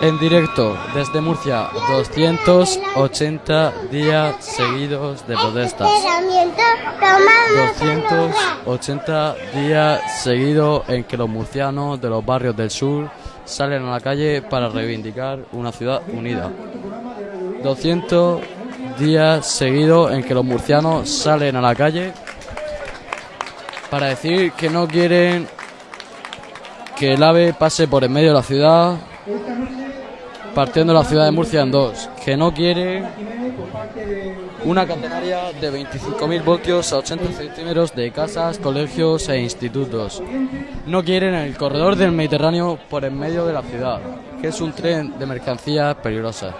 En directo desde Murcia, 280 días seguidos de protestas. 280 días seguidos en que los murcianos de los barrios del sur salen a la calle para reivindicar una ciudad unida. 200 días seguidos en que los murcianos salen a la calle para decir que no quieren que el AVE pase por en medio de la ciudad, partiendo la ciudad de Murcia en dos, que no quiere una catenaria de 25.000 voltios a 80 centímetros de casas, colegios e institutos. No quieren el corredor del Mediterráneo por en medio de la ciudad, que es un tren de mercancías peligrosas.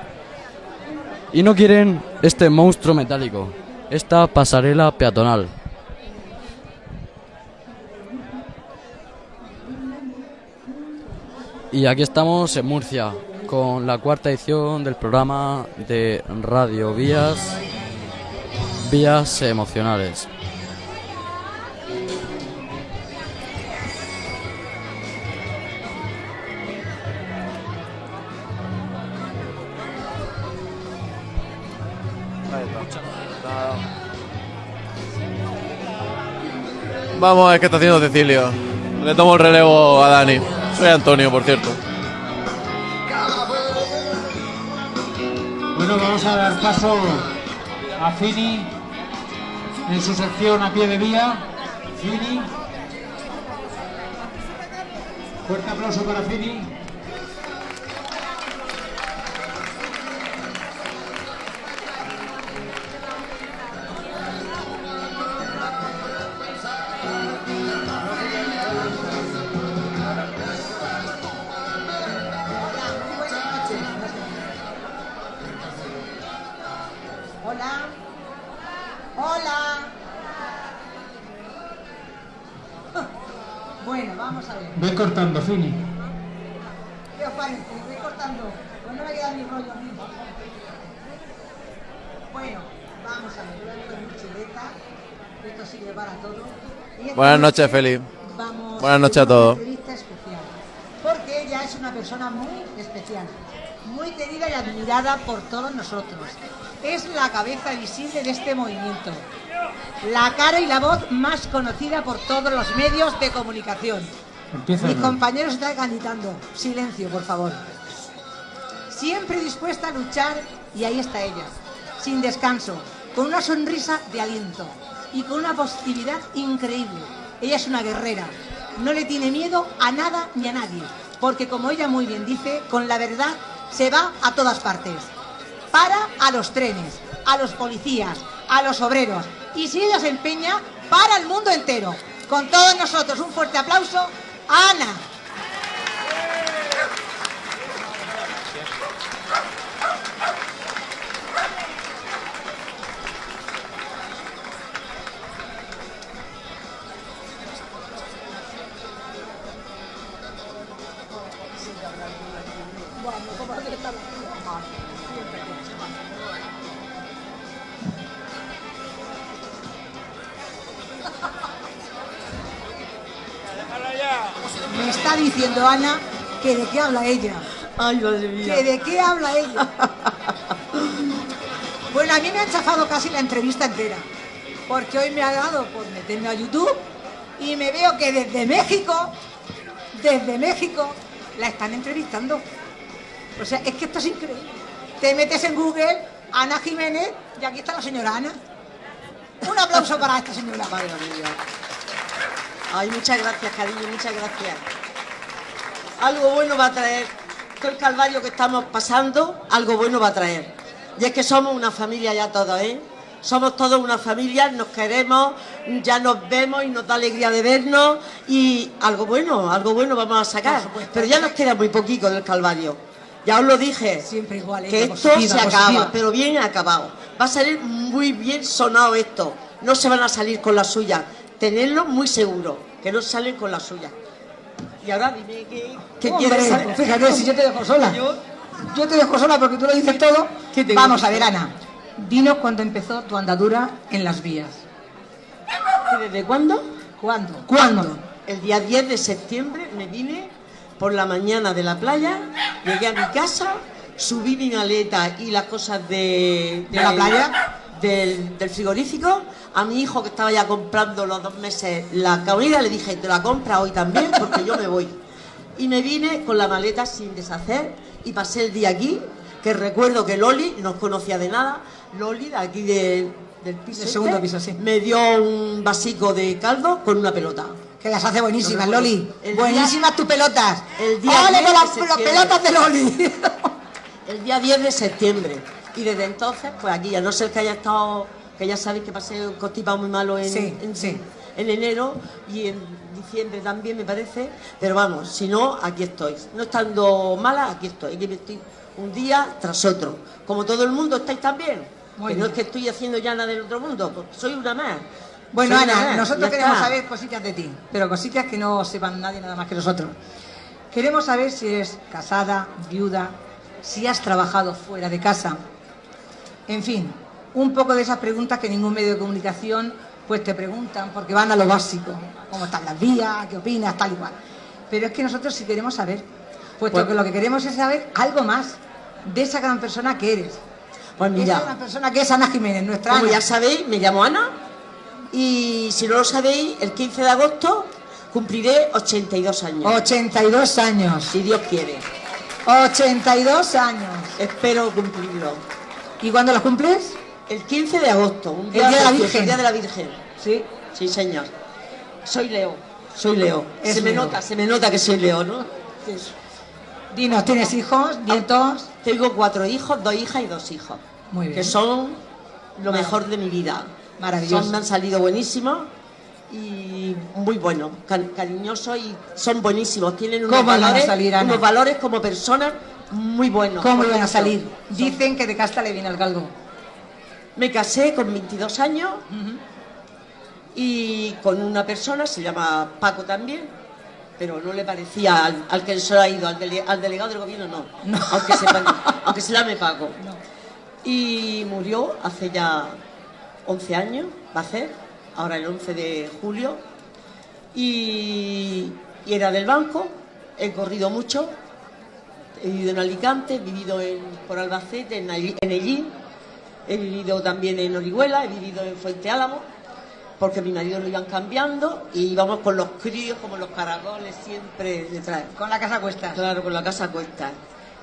Y no quieren este monstruo metálico, esta pasarela peatonal. Y aquí estamos en Murcia con la cuarta edición del programa de Radio Vías, Vías Emocionales. Vamos a ver qué está haciendo Cecilio. Le tomo el relevo a Dani. Soy Antonio, por cierto. Bueno, vamos a dar paso a Fini en su sección a pie de vía. Fini. Fuerte aplauso para Fini. Ve cortando, Fini. ¿Qué os parece? Voy cortando. Pues no me queda ni rollo a mí. Bueno, vamos a ver. Yo. Esto sirve para todo. Y Buenas noches, noche Feli. Vamos Buenas noches a todos. entrevista especial. Porque ella es una persona muy especial. Muy querida y admirada por todos nosotros. Es la cabeza visible de este movimiento. La cara y la voz más conocida por todos los medios de comunicación. Empieza. Mis compañeros están cantando. Silencio, por favor. Siempre dispuesta a luchar y ahí está ella, sin descanso, con una sonrisa de aliento y con una positividad increíble. Ella es una guerrera, no le tiene miedo a nada ni a nadie, porque como ella muy bien dice, con la verdad se va a todas partes. Para a los trenes, a los policías, a los obreros y si ella se empeña, para el mundo entero. Con todos nosotros un fuerte aplauso Ana. Ana que de qué habla ella. Ay, madre mía. ¿Que de qué habla ella? Bueno, a mí me han chafado casi la entrevista entera. Porque hoy me ha dado por meterme a YouTube y me veo que desde México, desde México, la están entrevistando. O sea, es que esto es increíble. Te metes en Google, Ana Jiménez, y aquí está la señora Ana. Un aplauso para esta señora. Madre mía. Ay, muchas gracias, cariño, muchas gracias. Algo bueno va a traer. Todo el calvario que estamos pasando, algo bueno va a traer. Y es que somos una familia ya todos, ¿eh? Somos todos una familia, nos queremos, ya nos vemos y nos da alegría de vernos y algo bueno, algo bueno vamos a sacar. Pero ya nos queda muy poquito del calvario. Ya os lo dije. Siempre igual, ¿eh? que esto Positiva, se acaba, positiva. pero bien acabado. Va a salir muy bien sonado esto. No se van a salir con la suya. Tenerlo muy seguro, que no salen con la suya. Y ahora dime qué, quieres saber. Fíjate, si yo te dejo sola. Yo- Yo te dejo sola porque tú lo dices todo. ¿Qué tengo Vamos a ver? Ana. Dinos cuándo empezó tu andadura en las vías. ¿Desde cuándo? ¿Cuándo? ¿Cuándo? El día 10 de septiembre me vine por la mañana de la playa, llegué a mi casa, subí mi maleta y las cosas de, ¿De la playa? Del, del frigorífico. A mi hijo que estaba ya comprando los dos meses la comida, le dije, te la compra hoy también porque yo me voy. Y me vine con la maleta sin deshacer y pasé el día aquí, que recuerdo que Loli, no conocía de nada, Loli de aquí de- del piso, Del segundo este, piso, sí. me dio un vasico de caldo con una pelota. Que las hace buenísimas. Loli. El día- Buenísimas tus pelotas. el día ¡Ole 10 con de las, las septiembre. pelotas de Loli! el día 10 de septiembre. Y desde entonces, pues aquí, a no ser que haya estado, que ya sabéis que pasé un constipado muy malo en, Sí, en, sí. en enero y en diciembre también, me parece. Pero vamos, si no, aquí estoy. No estando mala, aquí estoy. Aquí estoy un día tras otro. Como todo el mundo, estáis también. Muy que no es que estoy haciendo ya nada del otro mundo, pues soy una más. Bueno, Soy Ana, nosotros queremos está. saber cositas de ti, pero cositas que no sepan nadie nada más que nosotros. Queremos saber si eres casada, viuda, si has trabajado fuera de casa. En fin, un poco de esas preguntas que ningún medio de comunicación pues te preguntan porque van a lo básico, cómo están las vías, qué opinas, tal y cual. Pero es que nosotros sí queremos saber, puesto Pues- que lo que queremos es saber algo más de esa gran persona que eres. Pues Esa mira, gran persona que es Ana Jiménez, nuestra Como Ana. ya sabéis, me llamo Ana y si no lo sabéis, el 15 de agosto cumpliré 82 años. 82 años. Si Dios quiere. 82 años. Espero cumplirlo. ¿Y cuándo los cumples? El 15 de agosto, un El día de la Virgen. el día de la Virgen. Sí. Sí, señor. Soy Leo. Soy Leo. Es se me nota, se me nota que soy Leo, ¿no? Dinos, ¿tienes hijos, nietos? Tengo cuatro hijos, dos hijas y dos hijos. Muy bien. Que son lo mejor de mi vida. Maravilloso. Son, me han salido buenísimos y muy buenos, ca- cariñosos y son buenísimos. Tienen unos ¿Cómo van a valores, salir, unos valores como personas muy buenos. ¿Cómo iban a salir? Dicen que de casta le viene al galgo. Me casé con 22 años y con una persona, se llama Paco también, pero no le parecía al, al que se ha ido, al, dele- al delegado del gobierno no, No. Aunque, se, aunque se llame Paco. Y murió hace ya 11 años, va a ser, ahora el 11 de julio, y, y era del banco, he corrido mucho, he vivido en Alicante, he vivido en, por Albacete, en, en Ellín, he vivido también en Orihuela, he vivido en Fuente Álamo, porque mi marido lo iban cambiando y íbamos con los críos como los caracoles siempre detrás. Con la casa a cuestas. Claro, con la casa a cuestas.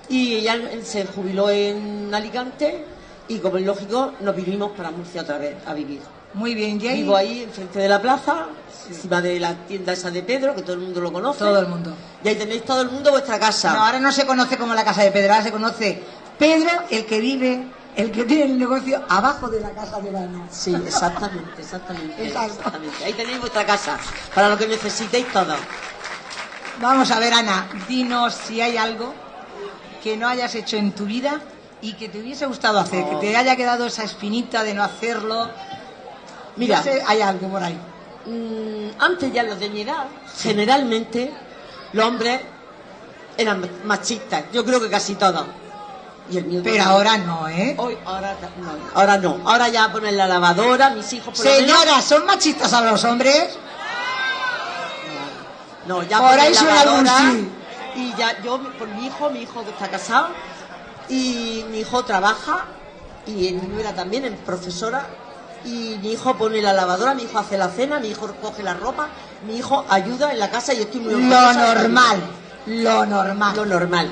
Y ella se jubiló en Alicante y como es lógico nos vinimos para Murcia otra vez a vivir. Muy bien, y ahí Vivo ahí enfrente de la plaza, encima de la tienda esa de Pedro, que todo el mundo lo conoce. todo el mundo. Y ahí tenéis todo el mundo vuestra casa. No, ahora no se conoce como la casa de Pedro, ahora se conoce Pedro, el que vive, el que tiene el negocio abajo de la casa de Ana. Sí, exactamente, exactamente, Exacto. exactamente. Ahí tenéis vuestra casa, para lo que necesitéis todo. Vamos a ver, Ana, dinos si hay algo que no hayas hecho en tu vida y que te hubiese gustado hacer, que te haya quedado esa espinita de no hacerlo. Mira, No sé, hay algo por ahí. Mm, antes ya los de mi edad, generalmente, los hombres eran machistas. Yo creo que casi todos. Y el mío Pero también. ahora no, ¿eh? Hoy, ahora no, ahora no. Ahora ya ponen la lavadora, mis hijos por Señoras, ¿son machistas ahora los hombres? No, ya Por ahí suena algún lavadora, sí. Y ya yo por mi hijo, mi hijo está casado, y mi hijo trabaja, y mi nuera también, es profesora, y mi hijo pone la lavadora, mi hijo hace la cena, mi hijo coge la ropa, mi hijo ayuda en la casa y yo estoy muy Lo de normal, lo normal. Lo normal.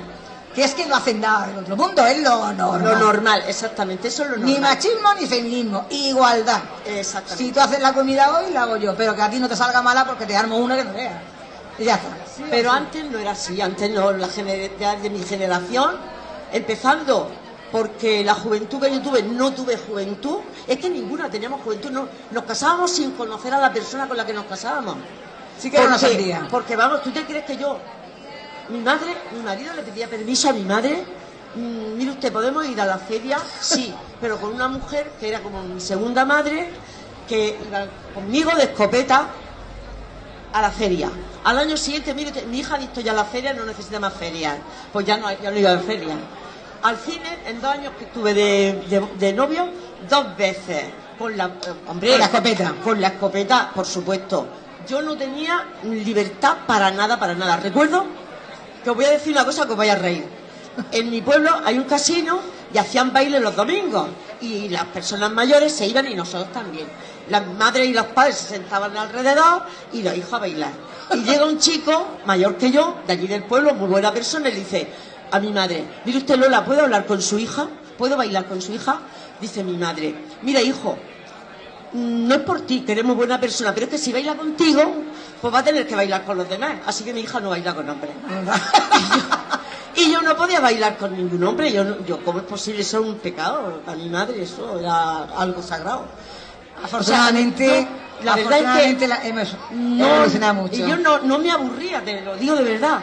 Que es que no hacen nada del otro mundo, es lo normal. Lo normal, exactamente, eso es lo normal. Ni machismo ni feminismo, igualdad. Exactamente. Si tú haces la comida hoy, la hago yo, pero que a ti no te salga mala porque te armo una que no veas. Y ya está. Pero antes no era así, antes no, la ya de mi generación, empezando porque la juventud que yo tuve, no tuve juventud, es que ninguna teníamos juventud, no, nos casábamos sin conocer a la persona con la que nos casábamos. Sí que era una Porque-. Porque vamos, ¿tú te crees que yo, mi madre, mi marido le pedía permiso a mi madre? "Mm, mire usted, ¿podemos ir a la feria? Sí, pero con una mujer que era como mi segunda madre, que iba conmigo de escopeta a la feria. Al año siguiente, mire, usted, mi hija ha visto ya la feria, no necesita más ferias. Pues ya no, ya no iba a feria. Al cine, en dos años que estuve de, novio, dos veces. Con la, hombre, Con la escopeta. Con la escopeta, por supuesto. Yo no tenía libertad para nada, para nada. Recuerdo que os voy a decir una cosa que os vais a reír. En mi pueblo hay un casino y hacían baile los domingos y las personas mayores se iban y nosotros también. Las madres y los padres se sentaban alrededor y los hijos a bailar. Y llega un chico mayor que yo, de allí del pueblo, muy buena persona, y le dice a mi madre, mire usted Lola, ¿puedo hablar con su hija? ¿Puedo bailar con su hija? Dice mi madre, mira hijo, no es por ti, queremos buena persona, pero es que si baila contigo, pues va a tener que bailar con los demás. Así que mi hija no baila con hombres. y, yo, no podía bailar con ningún hombre. Yo, no- yo ¿cómo es posible? Eso es un pecado. Para mi madre eso era algo sagrado. Afortunadamente, O sea, no, la verdad es que la- hemos no, mucho. Y yo no, no me aburría, te lo digo de verdad.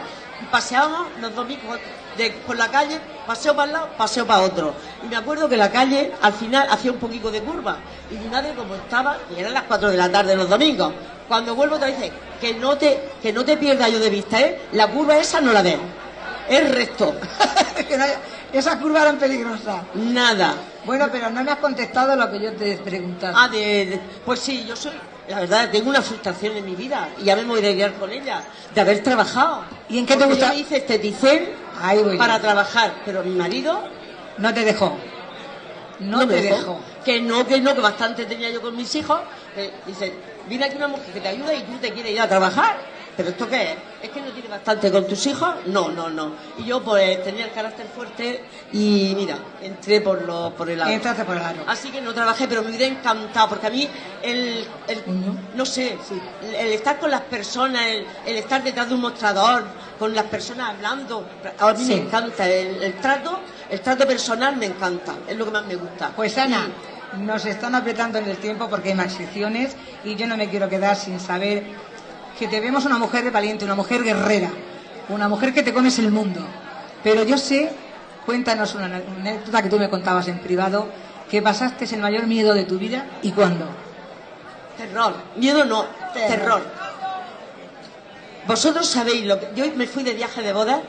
Paseábamos los domingos de, por la calle, paseo para un lado, paseo para otro. Y me acuerdo que la calle al final hacía un poquito de curva. Y mi madre, como estaba, y eran las 4 de la tarde los domingos, cuando vuelvo te dice que no te, que no te pierdas yo de vista, ¿eh? La curva esa no la ves. Es recto. Esas curvas eran peligrosas. Nada. Bueno, pero no me has contestado lo que yo te he preguntado. Ah, de, de- pues sí, yo soy, la verdad, tengo una frustración en mi vida y ya me voy a lidiar con ella, de haber trabajado. ¿Y en qué te Porque gusta? Yo hice voy yo. para trabajar, pero mi marido No te dejó. No, te dejó. Que no, que no, que bastante tenía yo con mis hijos. que dice, viene aquí una mujer que te ayuda y tú te quieres ir a trabajar. ¿Pero esto qué es? ¿Es que no tienes bastante con tus hijos? No, no, no. Y yo pues tenía el carácter fuerte y mira, entré por, lo, por el aro. Entraste por el aro. Así que no trabajé, pero me hubiera encantado, porque a mí el, el- no sé, el, el estar con las personas, el, el estar detrás de un mostrador, con las personas hablando, a mí Sí. me encanta, el, el trato, el trato personal me encanta, es lo que más me gusta. Pues Ana, nos están apretando en el tiempo porque hay más secciones y yo no me quiero quedar sin saber que te vemos una mujer valiente, una mujer guerrera, una mujer que te comes el mundo. Pero yo sé, cuéntanos una anécdota que tú me contabas en privado, que pasaste el mayor miedo de tu vida y cuándo. Terror, miedo no, Terror. terror. Vosotros sabéis lo que. Yo me fui de viaje de boda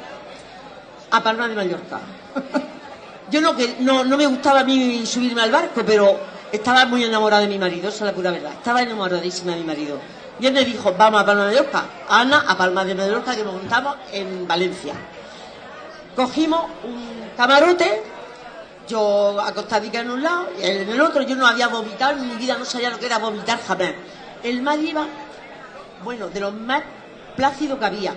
a Palma de Mallorca. Yo no, que, no, no me gustaba a mí subirme al barco, pero estaba muy enamorada de mi marido, esa es la pura verdad. Estaba enamoradísima de mi marido. Y él me dijo, vamos a Palma de Mallorca. Ana, a Palma de Mallorca, que montamos en Valencia. Cogimos un camarote, yo acostadica en un lado y él en el otro. Yo no había vomitado en mi vida, no sabía lo que era vomitar jamás. El mar iba, bueno, de los más plácidos que había.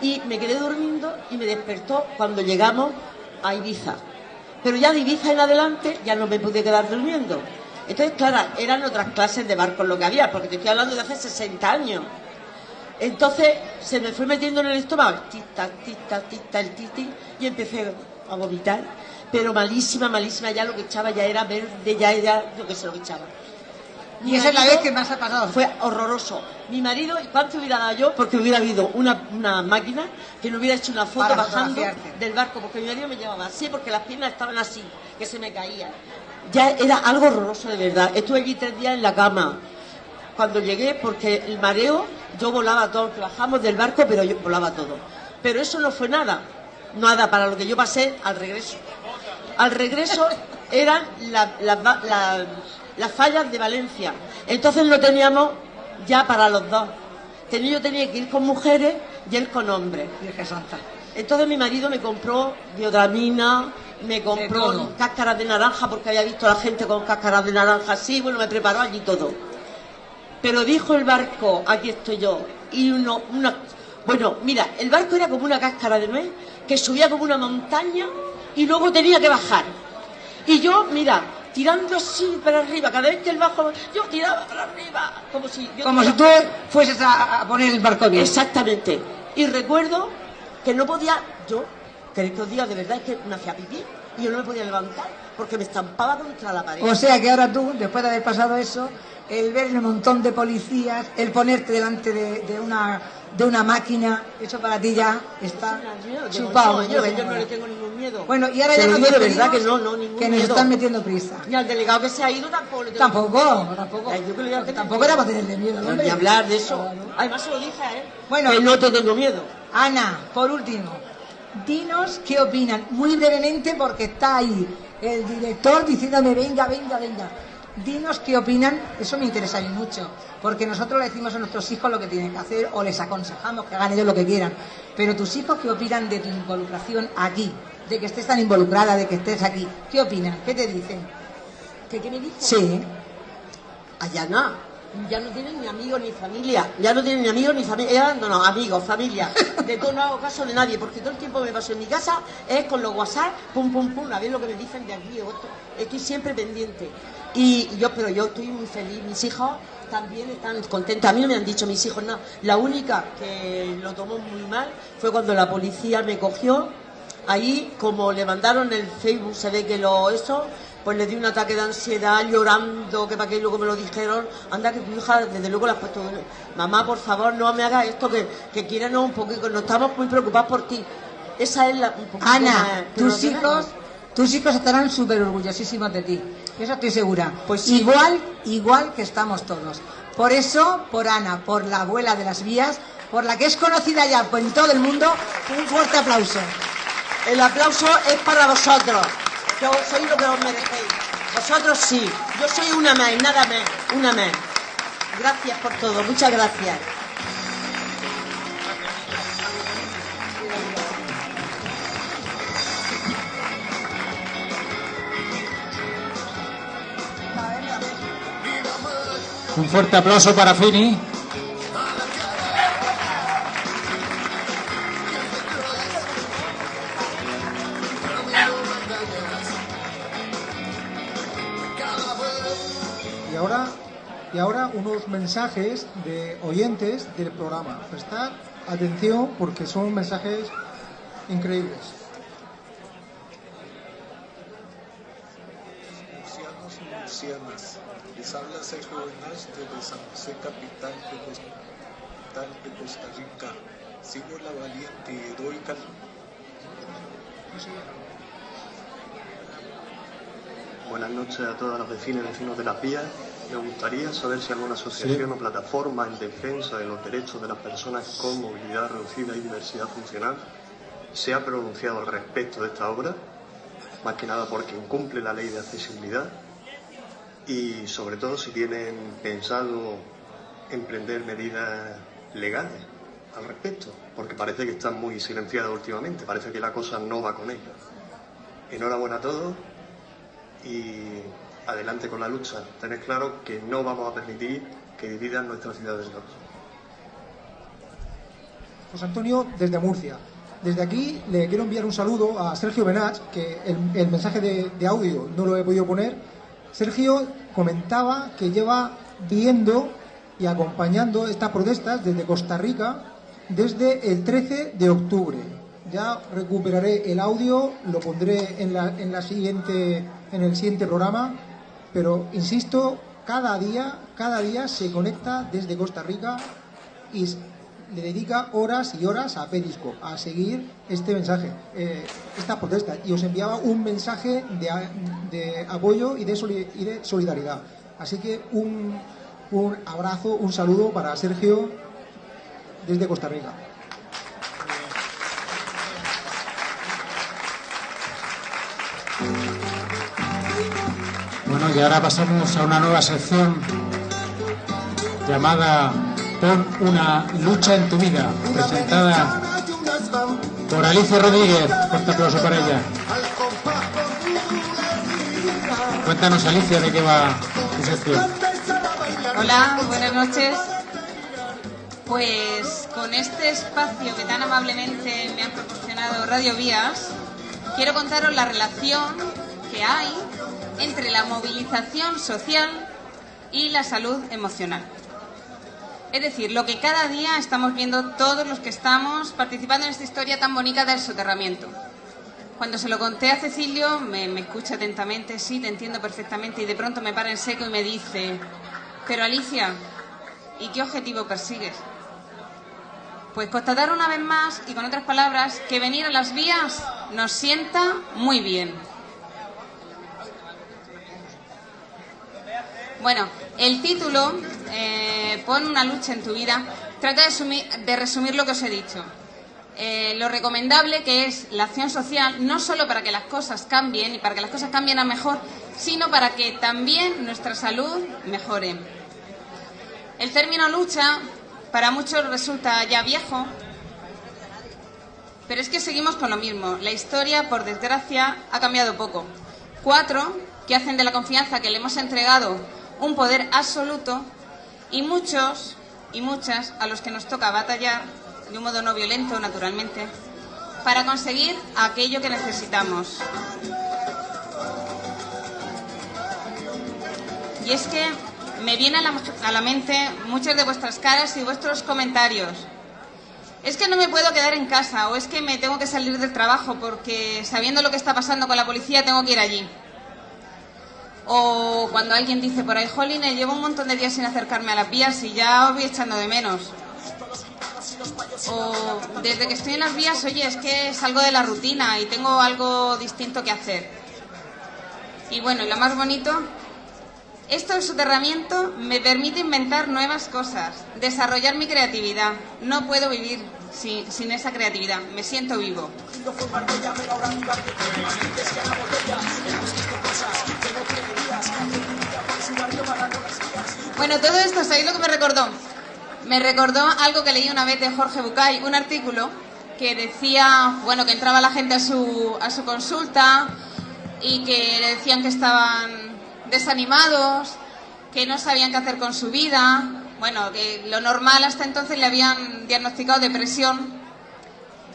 Y me quedé durmiendo y me despertó cuando llegamos a Ibiza. Pero ya de Ibiza en adelante ya no me pude quedar durmiendo. Entonces, claro, eran otras clases de barcos lo que había, porque te estoy hablando de hace 60 años. Entonces se me fue metiendo en el estómago, tita, tita, tita, el titi, y empecé a vomitar. Pero malísima, malísima, ya lo que echaba ya era verde, ya era lo que se lo que echaba. Y esa es la vez que más ha pasado. Fue horroroso. Mi marido, ¿cuánto hubiera dado yo? Porque hubiera habido una, una máquina que no hubiera hecho una foto Para bajando del barco, porque mi marido me llevaba así, porque las piernas estaban así, que se me caían. Ya era algo horroroso de verdad. Estuve allí tres días en la cama. Cuando llegué, porque el mareo, yo volaba todo, bajamos del barco, pero yo volaba todo. Pero eso no fue nada, nada para lo que yo pasé al regreso. Al regreso eran la- la- la- las fallas de Valencia. Entonces no teníamos ya para los dos. Tenía- Yo tenía que ir con mujeres y él con hombres. Virgen Santa. Entonces mi marido me compró biodramina, me compró cáscaras de naranja porque había visto a la gente con cáscaras de naranja así, bueno, me preparó allí todo. Pero dijo el barco, aquí estoy yo, y uno, una... Bueno, mira, el barco era como una cáscara de nuez que subía como una montaña y luego tenía que bajar. Y yo, mira, tirando así para arriba, cada vez que el bajo, yo tiraba para arriba, como si... yo Como si tú fueses a, a poner el barco bien. Exactamente. Y recuerdo que no podía, yo, que os diga, de verdad es que me hacía pipí y yo no me podía levantar porque me estampaba contra la pared. O sea que ahora tú, después de haber pasado eso, el ver el montón de policías, el ponerte delante de, de una de una máquina, eso para ti ya está chupado. yo, ¿no, yo no señora? le tengo ningún miedo. Bueno, y ahora ya nos de verdad que no, no, ningún que nos miedo. están metiendo prisa. Y al delegado que se ha ido tampoco le tengo Tampoco, tampoco. Ay, yo que a tener Tampoco era para tenerle miedo, No. Ni hablar de eso. Además se lo dije a él. Bueno. que no te tengo miedo. Ana, por último, dinos qué opinan, muy brevemente porque está ahí el director diciéndome venga, venga, venga. dinos qué opinan, eso me interesa a mí mucho, porque nosotros le decimos a nuestros hijos lo que tienen que hacer o les aconsejamos que hagan ellos lo que quieran, pero tus hijos qué opinan de tu involucración aquí, de que estés tan involucrada, de que estés aquí, ¿qué opinan? ¿Qué te dicen? ¿Qué, qué me dijo? Sí, Allá no. Ya no tienen ni amigos ni familia. Ya no tienen ni amigos ni familia. No, no, amigos, familia. De todo no hago caso de nadie, porque todo el tiempo que me paso en mi casa es con los WhatsApp, pum, pum, pum, a ver lo que me dicen de aquí o esto. Estoy siempre pendiente. Y yo, pero yo estoy muy feliz. Mis hijos también están contentos. A mí no me han dicho mis hijos nada. La única que lo tomó muy mal fue cuando la policía me cogió. Ahí, como le mandaron el Facebook, se ve que lo eso, pues le di un ataque de ansiedad, llorando, que para qué, y luego me lo dijeron, anda que tu hija, desde luego la has puesto, mamá, por favor, no me hagas esto, que, que quiérenos un poquito, nos estamos muy preocupados por ti. Esa es la... un poquito más- Ana, tus hijos, no. tus hijos estarán súper orgullosísimos de ti. Eso estoy segura. Pues sí. Igual, igual que estamos todos. Por eso, por Ana, por la abuela de las vías, por la que es conocida ya en todo el mundo, un fuerte aplauso. El aplauso es para vosotros, os- sois lo que os merecéis. Vosotros sí, yo soy una más, y nada más, una más. Gracias por todo, muchas gracias. Un fuerte aplauso para Fini. Unos mensajes de oyentes del programa. Prestar atención porque son mensajes increíbles. Murcianos y murcianas, les habla Sergio Benach desde San José, capital de Costa, capital de Costa Rica. Sigo la valiente y heroica Buenas noches a todos los vecinos y vecinos de las vías. Me gustaría saber si alguna asociación o plataforma en defensa de los derechos de las personas con movilidad reducida y diversidad funcional se ha pronunciado al respecto de esta obra, más que nada porque incumple la ley de accesibilidad y sobre todo si tienen pensado emprender medidas legales al respecto, porque parece que están muy silenciadas últimamente, parece que la cosa no va con ellos. Enhorabuena a todos y adelante con la lucha. Tened claro que no vamos a permitir que dividan nuestra ciudad del norte. José Antonio desde Murcia. Desde aquí le quiero enviar un saludo a Sergio Benach, que el, el mensaje de, de audio no lo he podido poner. Sergio comentaba que lleva viendo y acompañando estas protestas desde Costa Rica desde el 13 de octubre. Ya recuperaré el audio, lo pondré en, la, en, la siguiente, en el siguiente programa, pero insisto, cada día, cada día se conecta desde Costa Rica y le dedica horas y horas a Periscope, a seguir este mensaje, eh, esta protesta. Y os enviaba un mensaje de, apoyo y de, solidaridad. Así que un abrazo, un saludo para Sergio desde Costa Rica. Y ahora pasamos a una nueva sección llamada Pon una lucha en tu vida, presentada por Alicia Rodríguez. Fuerte aplauso para ella. Cuéntanos, Alicia, de qué va tu sección. Hola, buenas noches. Pues con este espacio que tan amablemente me han proporcionado Radio Vías, quiero contaros la relación que hay entre la movilización social y la salud emocional. Es decir, lo que cada día estamos viendo todos los que estamos participando en esta historia tan bonita del soterramiento. Cuando se lo conté a Cecilio, me, escucha atentamente, sí, te entiendo perfectamente, y de pronto me para en seco y me dice, pero Alicia, ¿y qué objetivo persigues? Pues constatar una vez más, y con otras palabras, que venir a las vías nos sienta muy bien. Bueno, el título, eh, Pon una lucha en tu vida, trata de, sumi- de resumir lo que os he dicho. eh, lo recomendable que es la acción social, no solo para que las cosas cambien y para que las cosas cambien a mejor, sino para que también nuestra salud mejore. El término lucha para muchos resulta ya viejo, pero es que seguimos con lo mismo. La historia, por desgracia, ha cambiado poco. Cuatro que hacen de la confianza que le hemos entregado un poder absoluto y muchos y muchas a los que nos toca batallar de un modo no violento, naturalmente, para conseguir aquello que necesitamos. Y es que me vienen a la, a la mente muchas de vuestras caras y vuestros comentarios. Es que no me puedo quedar en casa o es que me tengo que salir del trabajo porque sabiendo lo que está pasando con la policía tengo que ir allí. O cuando alguien dice por ahí, Jolines, llevo un montón de días sin acercarme a las vías y ya os voy echando de menos. O desde que estoy en las vías, oye, es que salgo de la rutina y tengo algo distinto que hacer. Y bueno, y lo más bonito, esto soterramiento me permite inventar nuevas cosas, desarrollar mi creatividad. No puedo vivir sin esa creatividad, me siento vivo. Bueno, todo esto, ¿sabéis lo que me recordó? Me recordó algo que leí una vez de Jorge Bucay, un artículo que decía, bueno, que entraba la gente a su, a su consulta y que le decían que estaban desanimados, que no sabían qué hacer con su vida. Bueno, que lo normal hasta entonces le habían diagnosticado depresión.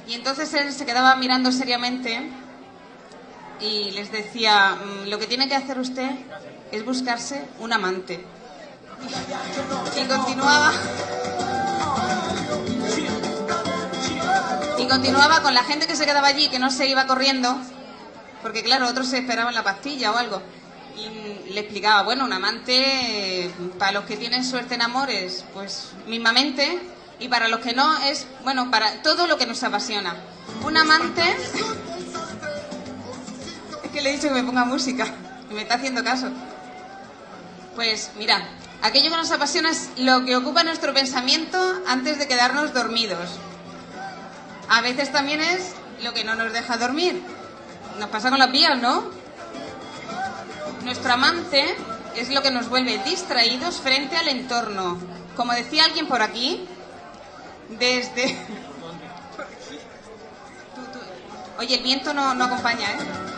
Y entonces él se quedaba mirando seriamente y les decía, "Mm, lo que tiene que hacer usted es buscarse un amante. Y continuaba. Y continuaba con la gente que se quedaba allí, que no se iba corriendo, porque claro, otros se esperaban la pastilla o algo. Y le explicaba, bueno, un amante, eh, para los que tienen suerte en amores, pues mismamente, y para los que no, es, bueno, para todo lo que nos apasiona. Un amante. Es que le he dicho que me ponga música, y me está haciendo caso. Pues mira, aquello que nos apasiona es lo que ocupa nuestro pensamiento antes de quedarnos dormidos. A veces también es lo que no nos deja dormir. Nos pasa con las vías, ¿no? Nuestro amante es lo que nos vuelve distraídos frente al entorno. Como decía alguien por aquí, desde... Oye, el viento no, no acompaña, ¿eh?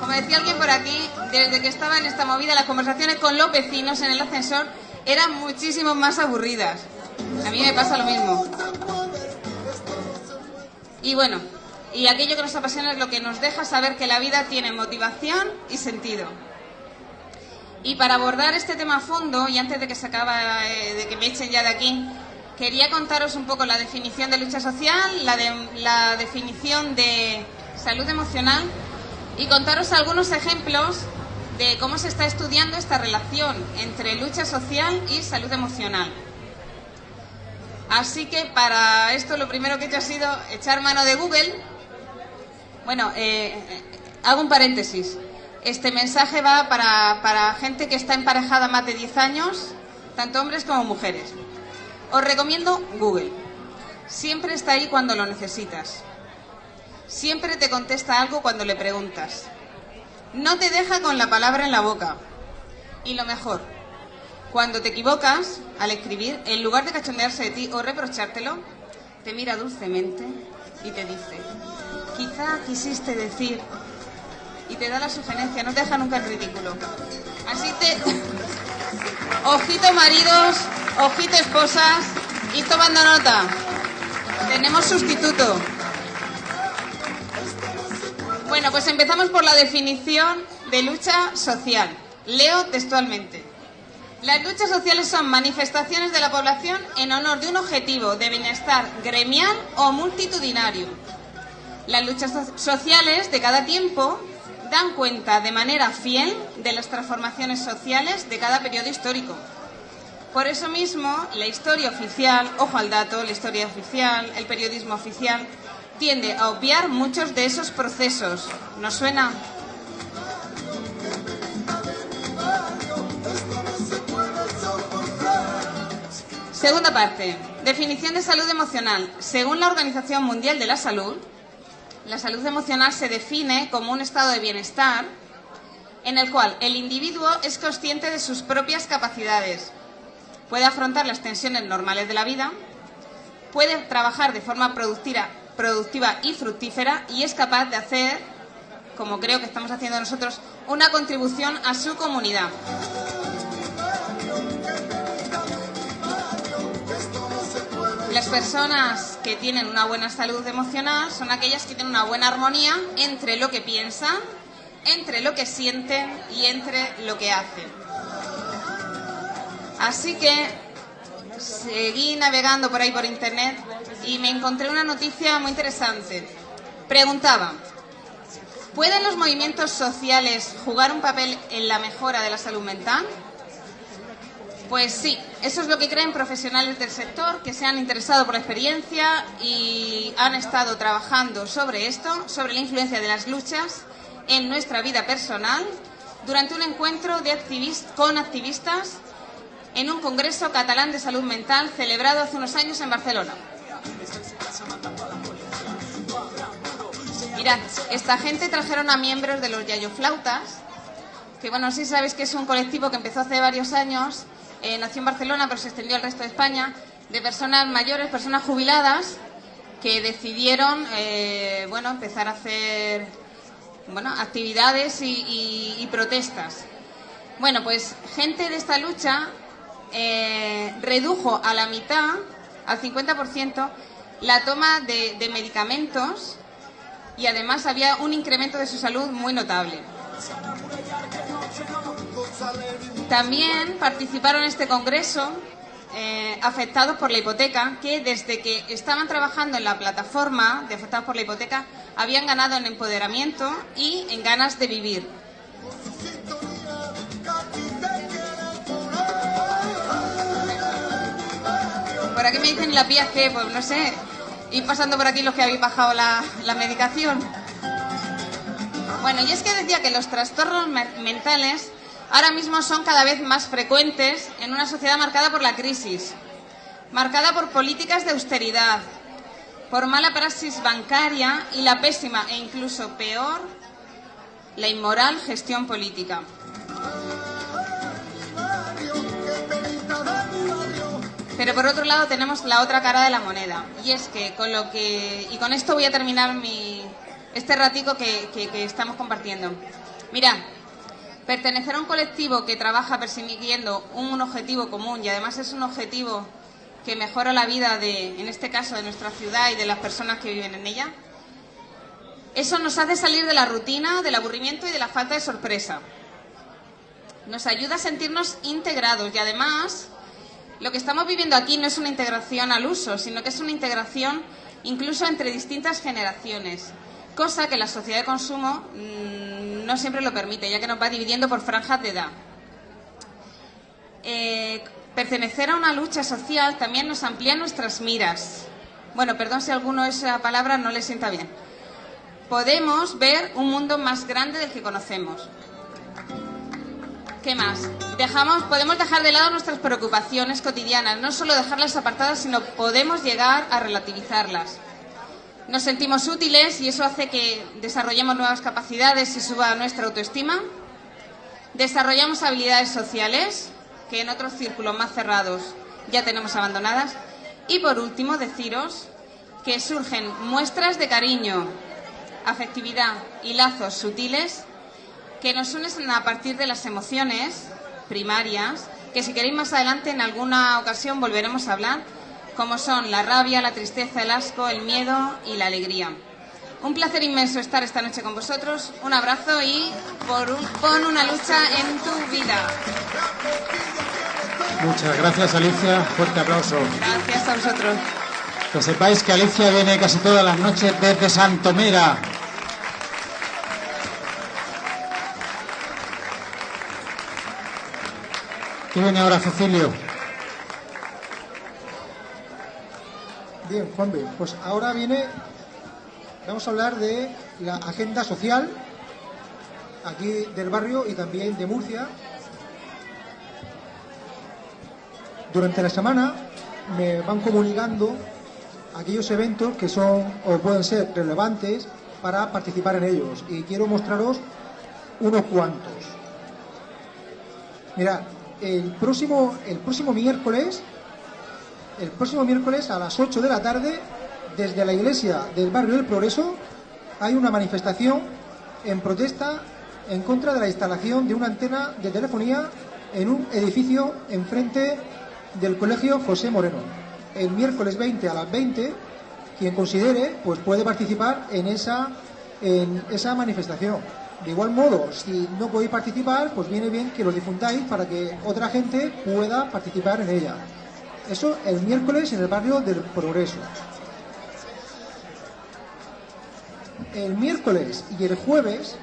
Como decía alguien por aquí, desde que estaba en esta movida, las conversaciones con los vecinos en el ascensor eran muchísimo más aburridas. A mí me pasa lo mismo. Y bueno, y aquello que nos apasiona es lo que nos deja saber que la vida tiene motivación y sentido. Y para abordar este tema a fondo, y antes de que se acaba, eh, de que me echen ya de aquí, quería contaros un poco la definición de lucha social, la, de, la definición de salud emocional y contaros algunos ejemplos de cómo se está estudiando esta relación entre lucha social y salud emocional. Así que para esto lo primero que he hecho ha sido echar mano de Google. Bueno, eh, hago un paréntesis. Este mensaje va para, para gente que está emparejada más de 10 años, tanto hombres como mujeres. Os recomiendo Google. Siempre está ahí cuando lo necesitas. Siempre te contesta algo cuando le preguntas. No te deja con la palabra en la boca. Y lo mejor, cuando te equivocas al escribir, en lugar de cachondearse de ti o reprochártelo, te mira dulcemente y te dice, quizá quisiste decir, y te da la sugerencia, no te deja nunca en ridículo. Así te... Ojito maridos, ojito esposas, y tomando nota. Tenemos sustituto. Bueno, pues empezamos por la definición de lucha social. Leo textualmente. Las luchas sociales son manifestaciones de la población en honor de un objetivo de bienestar gremial o multitudinario. Las luchas so- sociales de cada tiempo dan cuenta de manera fiel de las transformaciones sociales de cada periodo histórico. Por eso mismo, la historia oficial, ojo al dato, la historia oficial, el periodismo oficial, tiende a obviar muchos de esos procesos. ¿Nos suena? Segunda parte. Definición de salud emocional. Según la Organización Mundial de la Salud, la salud emocional se define como un estado de bienestar en el cual el individuo es consciente de sus propias capacidades, puede afrontar las tensiones normales de la vida, puede trabajar de forma productiva, productiva y fructífera y es capaz de hacer, como creo que estamos haciendo nosotros, una contribución a su comunidad. Las personas que tienen una buena salud emocional son aquellas que tienen una buena armonía entre lo que piensan, entre lo que sienten y entre lo que hacen. Así que seguí navegando por ahí por internet y me encontré una noticia muy interesante. Preguntaba, ¿pueden los movimientos sociales jugar un papel en la mejora de la salud mental? Pues sí, eso es lo que creen profesionales del sector que se han interesado por la experiencia y han estado trabajando sobre esto, sobre la influencia de las luchas en nuestra vida personal, durante un encuentro con activistas en un congreso catalán de salud mental celebrado hace unos años en Barcelona. Mirad, esta gente trajeron a miembros de los Yayoflautas, que bueno, sí sabéis que es un colectivo que empezó hace varios años eh, nació en Barcelona, pero se extendió al resto de España, de personas mayores, personas jubiladas, que decidieron eh, bueno, empezar a hacer bueno, actividades y, protestas. Bueno, pues gente de esta lucha eh, redujo a la mitad, al 50%, la toma de, medicamentos y además había un incremento de su salud muy notable. También participaron en este congreso eh, afectados por la hipoteca, que desde que estaban trabajando en la plataforma de afectados por la hipoteca habían ganado en empoderamiento y en ganas de vivir. Por aquí me dicen la pía que, pues no sé, ir pasando por aquí los que habéis bajado la, la medicación. Bueno, y es que decía que los trastornos mentales ahora mismo son cada vez más frecuentes en una sociedad marcada por la crisis, marcada por políticas de austeridad, por mala praxis bancaria y la pésima e incluso peor, la inmoral gestión política. Pero por otro lado tenemos la otra cara de la moneda y es que con lo que y con esto voy a terminar mi este ratico que, que estamos compartiendo. Mira, Pertenecer a un colectivo que trabaja persiguiendo un objetivo común y además es un objetivo que mejora la vida de, en este caso, de nuestra ciudad y de las personas que viven en ella, eso nos hace salir de la rutina, del aburrimiento y de la falta de sorpresa. Nos ayuda a sentirnos integrados y además lo que estamos viviendo aquí no es una integración al uso, sino que es una integración incluso entre distintas generaciones cosa que la sociedad de consumo mm, no siempre lo permite, ya que nos va dividiendo por franjas de edad. Eh, pertenecer a una lucha social también nos amplía nuestras miras. Bueno, perdón si a alguno esa palabra no le sienta bien. Podemos ver un mundo más grande del que conocemos. ¿Qué más? Podemos dejar de lado nuestras preocupaciones cotidianas, no solo dejarlas apartadas, sino podemos llegar a relativizarlas. Nos sentimos útiles y eso hace que desarrollemos nuevas capacidades y suba nuestra autoestima. Desarrollamos habilidades sociales que en otros círculos más cerrados ya tenemos abandonadas. Y por último, deciros que surgen muestras de cariño, afectividad y lazos sutiles que nos unen a partir de las emociones primarias, que si queréis más adelante en alguna ocasión volveremos a hablar, como son la rabia, la tristeza, el asco, el miedo y la alegría. Un placer inmenso estar esta noche con vosotros. Un abrazo y por un, pon una lucha en tu vida. Muchas gracias, Alicia. Fuerte aplauso. Gracias a vosotros. Que sepáis que Alicia viene casi todas las noches desde Santomera. ¿Qué viene ahora, Cecilio? Bien, Juan B. Pues ahora viene, vamos a hablar de la agenda social aquí del barrio y también de Murcia. Durante la semana me van comunicando aquellos eventos que son o pueden ser relevantes para participar en ellos. Y quiero mostraros unos cuantos. Mirad, el próximo, el próximo miércoles, el próximo miércoles a las 8 de la tarde, desde la iglesia del barrio del Progreso, hay una manifestación en protesta en contra de la instalación de una antena de telefonía en un edificio enfrente del colegio José Moreno. El miércoles 20 a las 20, quien considere, pues puede participar en esa, en esa manifestación. De igual modo, si no podéis participar, pues viene bien que lo difundáis para que otra gente pueda participar en ella. Eso el miércoles en el barrio del Progreso. El miércoles y el jueves,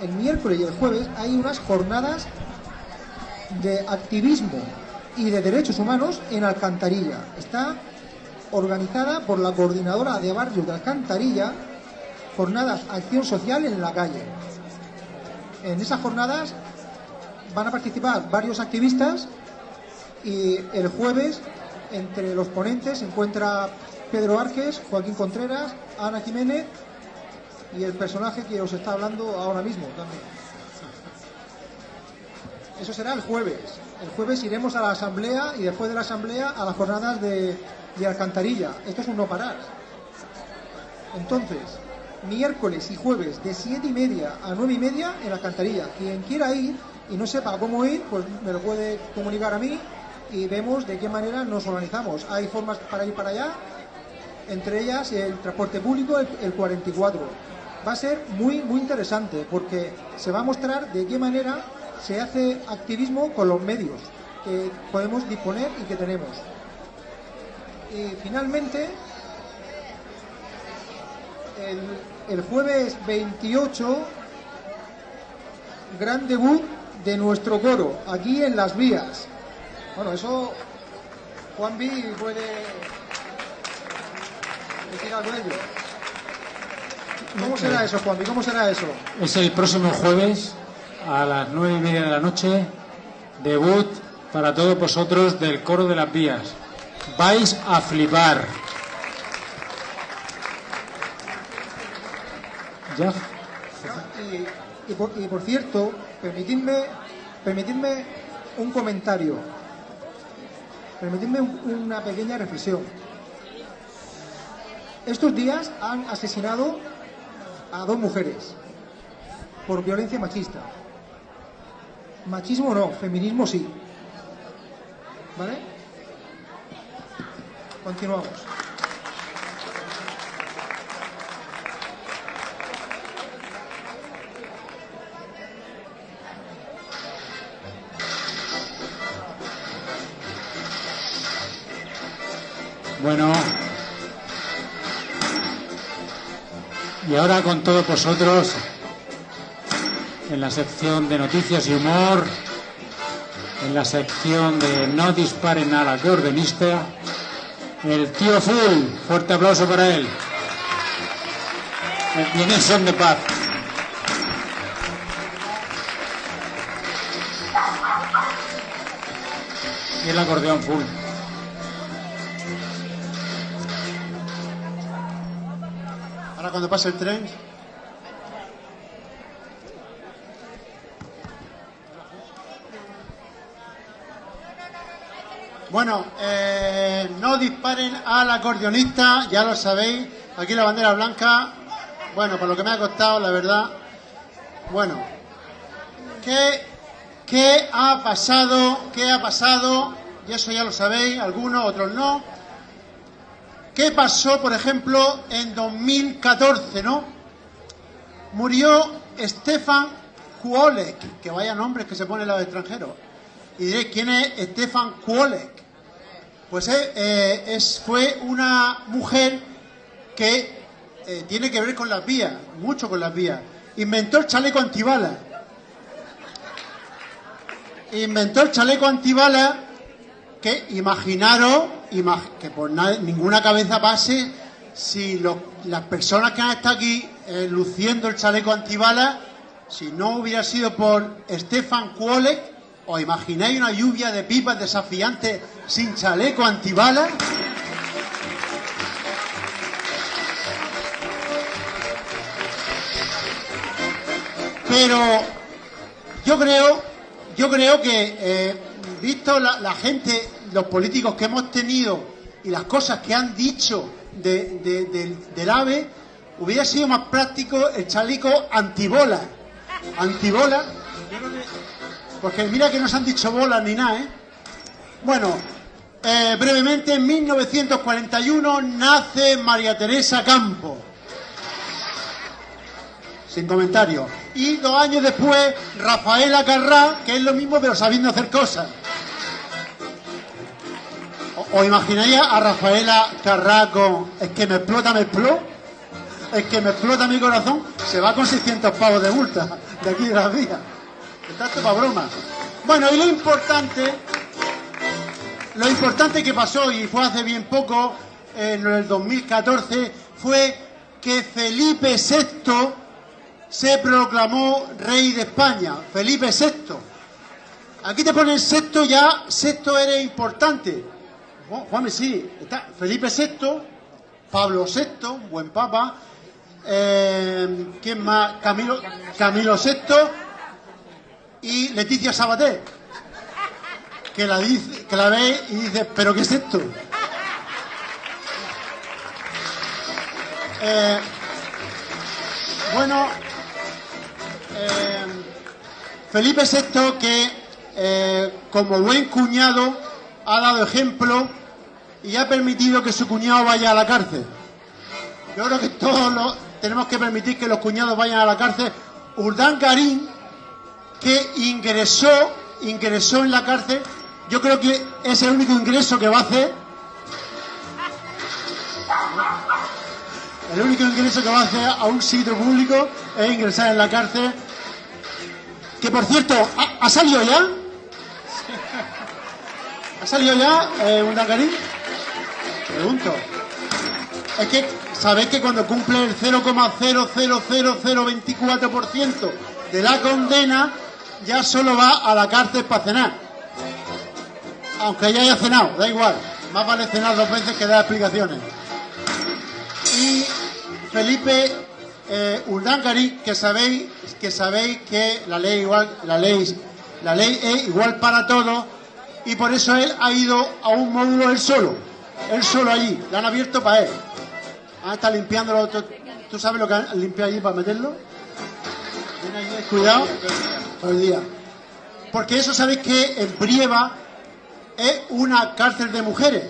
el miércoles y el jueves hay unas jornadas de activismo y de derechos humanos en Alcantarilla. Está organizada por la coordinadora de barrios de Alcantarilla, jornadas acción social en la calle. En esas jornadas van a participar varios activistas y el jueves entre los ponentes se encuentra Pedro Arques, Joaquín Contreras, Ana Jiménez y el personaje que os está hablando ahora mismo también. Eso será el jueves. El jueves iremos a la asamblea y después de la asamblea a las jornadas de, de Alcantarilla. Esto es un no parar. Entonces, miércoles y jueves de siete y media a nueve y media en Alcantarilla. Quien quiera ir y no sepa cómo ir, pues me lo puede comunicar a mí y vemos de qué manera nos organizamos. Hay formas para ir para allá, entre ellas el transporte público, el, el 44. Va a ser muy, muy interesante porque se va a mostrar de qué manera se hace activismo con los medios que podemos disponer y que tenemos. Y finalmente, el, el jueves 28, gran debut de nuestro coro, aquí en Las Vías. Bueno, eso Juan B puede decir algo de ello. ¿Cómo será eso, Juan B? ¿Cómo será eso? Es el próximo jueves a las nueve y media de la noche, debut para todos vosotros del coro de las vías. Vais a flipar. Y, por, cierto, permitidme, permitidme un comentario, permitidme un- una pequeña reflexión. Estos días han asesinado a dos mujeres por violencia machista. Machismo no, feminismo sí. ¿Vale? Continuamos. Bueno. Y ahora con todos vosotros, en la sección de noticias y humor, en la sección de no disparen al acordeonista, el tío Full, fuerte aplauso para él. Viene son de paz. Y el acordeón full. Cuando pase el tren. Bueno, eh, no disparen al acordeonista, ya lo sabéis. Aquí la bandera blanca. Bueno, por lo que me ha costado, la verdad. Bueno, ¿qué, qué ha pasado? ¿Qué ha pasado? Y eso ya lo sabéis, algunos, otros no. ¿Qué pasó, por ejemplo, en 2014, no? Murió Stefan Kuolek, que vaya nombres que se ponen los extranjeros. Y diréis, ¿quién es Stefan Kuolek? Pues eh, eh, es, fue una mujer que eh, tiene que ver con las vías, mucho con las vías. Inventó el chaleco antibalas. Inventó el chaleco antibalas que imaginaros imag- que por na- ninguna cabeza pase si las personas que han estado aquí eh, luciendo el chaleco antibalas, si no hubiera sido por Stefan Kuolek, ¿Os imagináis una lluvia de pipas desafiantes sin chaleco antibalas? Pero yo creo, yo creo que, eh, visto la gente, los políticos que hemos tenido y las cosas que han dicho de- de- del- AVE, hubiera sido más práctico el chaleco antibola. Antibola. Porque mira que no se han dicho bolas ni nada, ¿eh? Bueno, eh, brevemente, en 1941 nace María Teresa Campo. Sin comentario. Y dos años después, Rafaela Carrá, que es lo mismo pero sabiendo hacer cosas. ¿O- ¿Os imagináis a Rafaela Carrá con es que me explota, me explota? Es que me explota mi corazón, se va con 600 pavos de multa de aquí de las vías. Está esto para broma. Bueno, y lo importante, lo importante que pasó, y fue hace bien poco, en el 2014, fue que Felipe VI se proclamó rey de España. Felipe VI. Aquí te ponen sexto ya, sexto eres importante. Ju- Juanme, sí, está Felipe VI, Pablo VI, buen papa. Eh, ¿Quién más? Camilo, Camilo VI y Leticia Sabater. Que la, ve y dice, ¿pero qué es esto? Eh, bueno, eh, Felipe VI que como buen cuñado ha dado ejemplo y ha permitido que su cuñado vaya a la cárcel. Yo creo que todos tenemos que permitir que los cuñados vayan a la cárcel. Urdán Garín, que ingresó, ingresó en la cárcel, yo creo que es el único ingreso que va a hacer. El único ingreso que va a hacer a un sitio público es ingresar en la cárcel. Que por cierto, ¿ha, ha salido ya? ¿Ha salido ya eh, un? Pregunto. Es que sabéis que cuando cumple el 0,000024% de la condena, ya solo va a la cárcel para cenar. Aunque ya haya cenado, da igual. Más vale cenar dos veces que dar explicaciones. Y Felipe eh, Urdangarín, que sabéis que sabéis que la ley igual, la ley, la ley es igual para todos y por eso él ha ido a un módulo él solo, él solo allí, le han abierto para él. Ah, está limpiándolo. ¿Tú, tú sabes lo que han limpiado allí para meterlo? Ven allí, Cuidado. Todo el día. Porque eso sabéis que en Brieva es una cárcel de mujeres.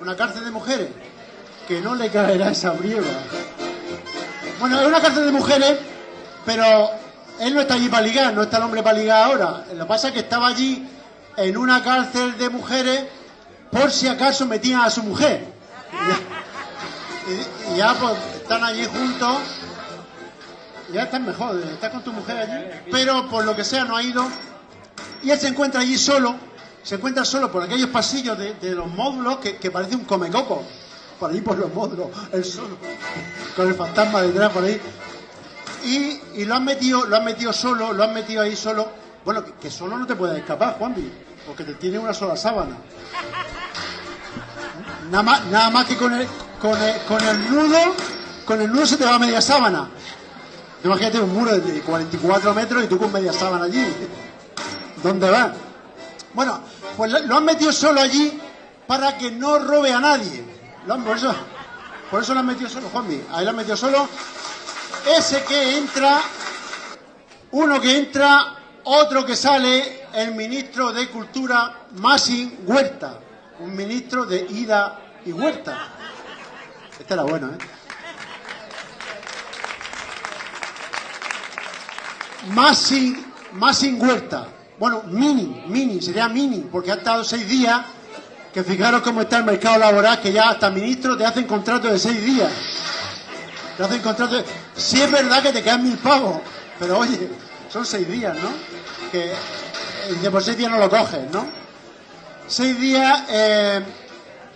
Una cárcel de mujeres. Que no le caerá esa Brieva. Bueno, es una cárcel de mujeres, pero él no está allí para ligar, no está el hombre para ligar ahora. Lo que pasa es que estaba allí en una cárcel de mujeres por si acaso metían a su mujer. Y, ya pues están allí juntos. Ya están mejor, estás con tu mujer allí. Pero por lo que sea no ha ido. Y él se encuentra allí solo. Se encuentra solo por aquellos pasillos de, los módulos que, parece un comecoco. Por ahí por los módulos, él solo. Con el fantasma detrás por ahí. Y, y lo han metido, lo han metido solo, lo han metido ahí solo. Bueno, que, que solo no te puedes escapar, Juanvi, porque te tiene una sola sábana. Nada más, nada más que con el, con el, con el nudo, con el nudo se te va media sábana. Imagínate un muro de 44 metros y tú con media sábana allí. ¿Dónde vas? Bueno, pues lo, han metido solo allí para que no robe a nadie. Por, eso, por eso lo han metido solo, Juanmi. Ahí lo han metido solo. Ese que entra, uno que entra, otro que sale, el ministro de Cultura, Masin Huerta. Un ministro de ida y huerta. Este era bueno, ¿eh? Masin, Masin Huerta. Bueno, mini, mini, sería mini, porque ha estado seis días. Que fijaros cómo está el mercado laboral, que ya hasta ministros te hacen contrato de seis días. Te hacen contrato de... Sí es verdad que te quedan mil pavos, pero oye, son seis días, ¿no? Que por seis días no lo coges, ¿no? Seis días, eh,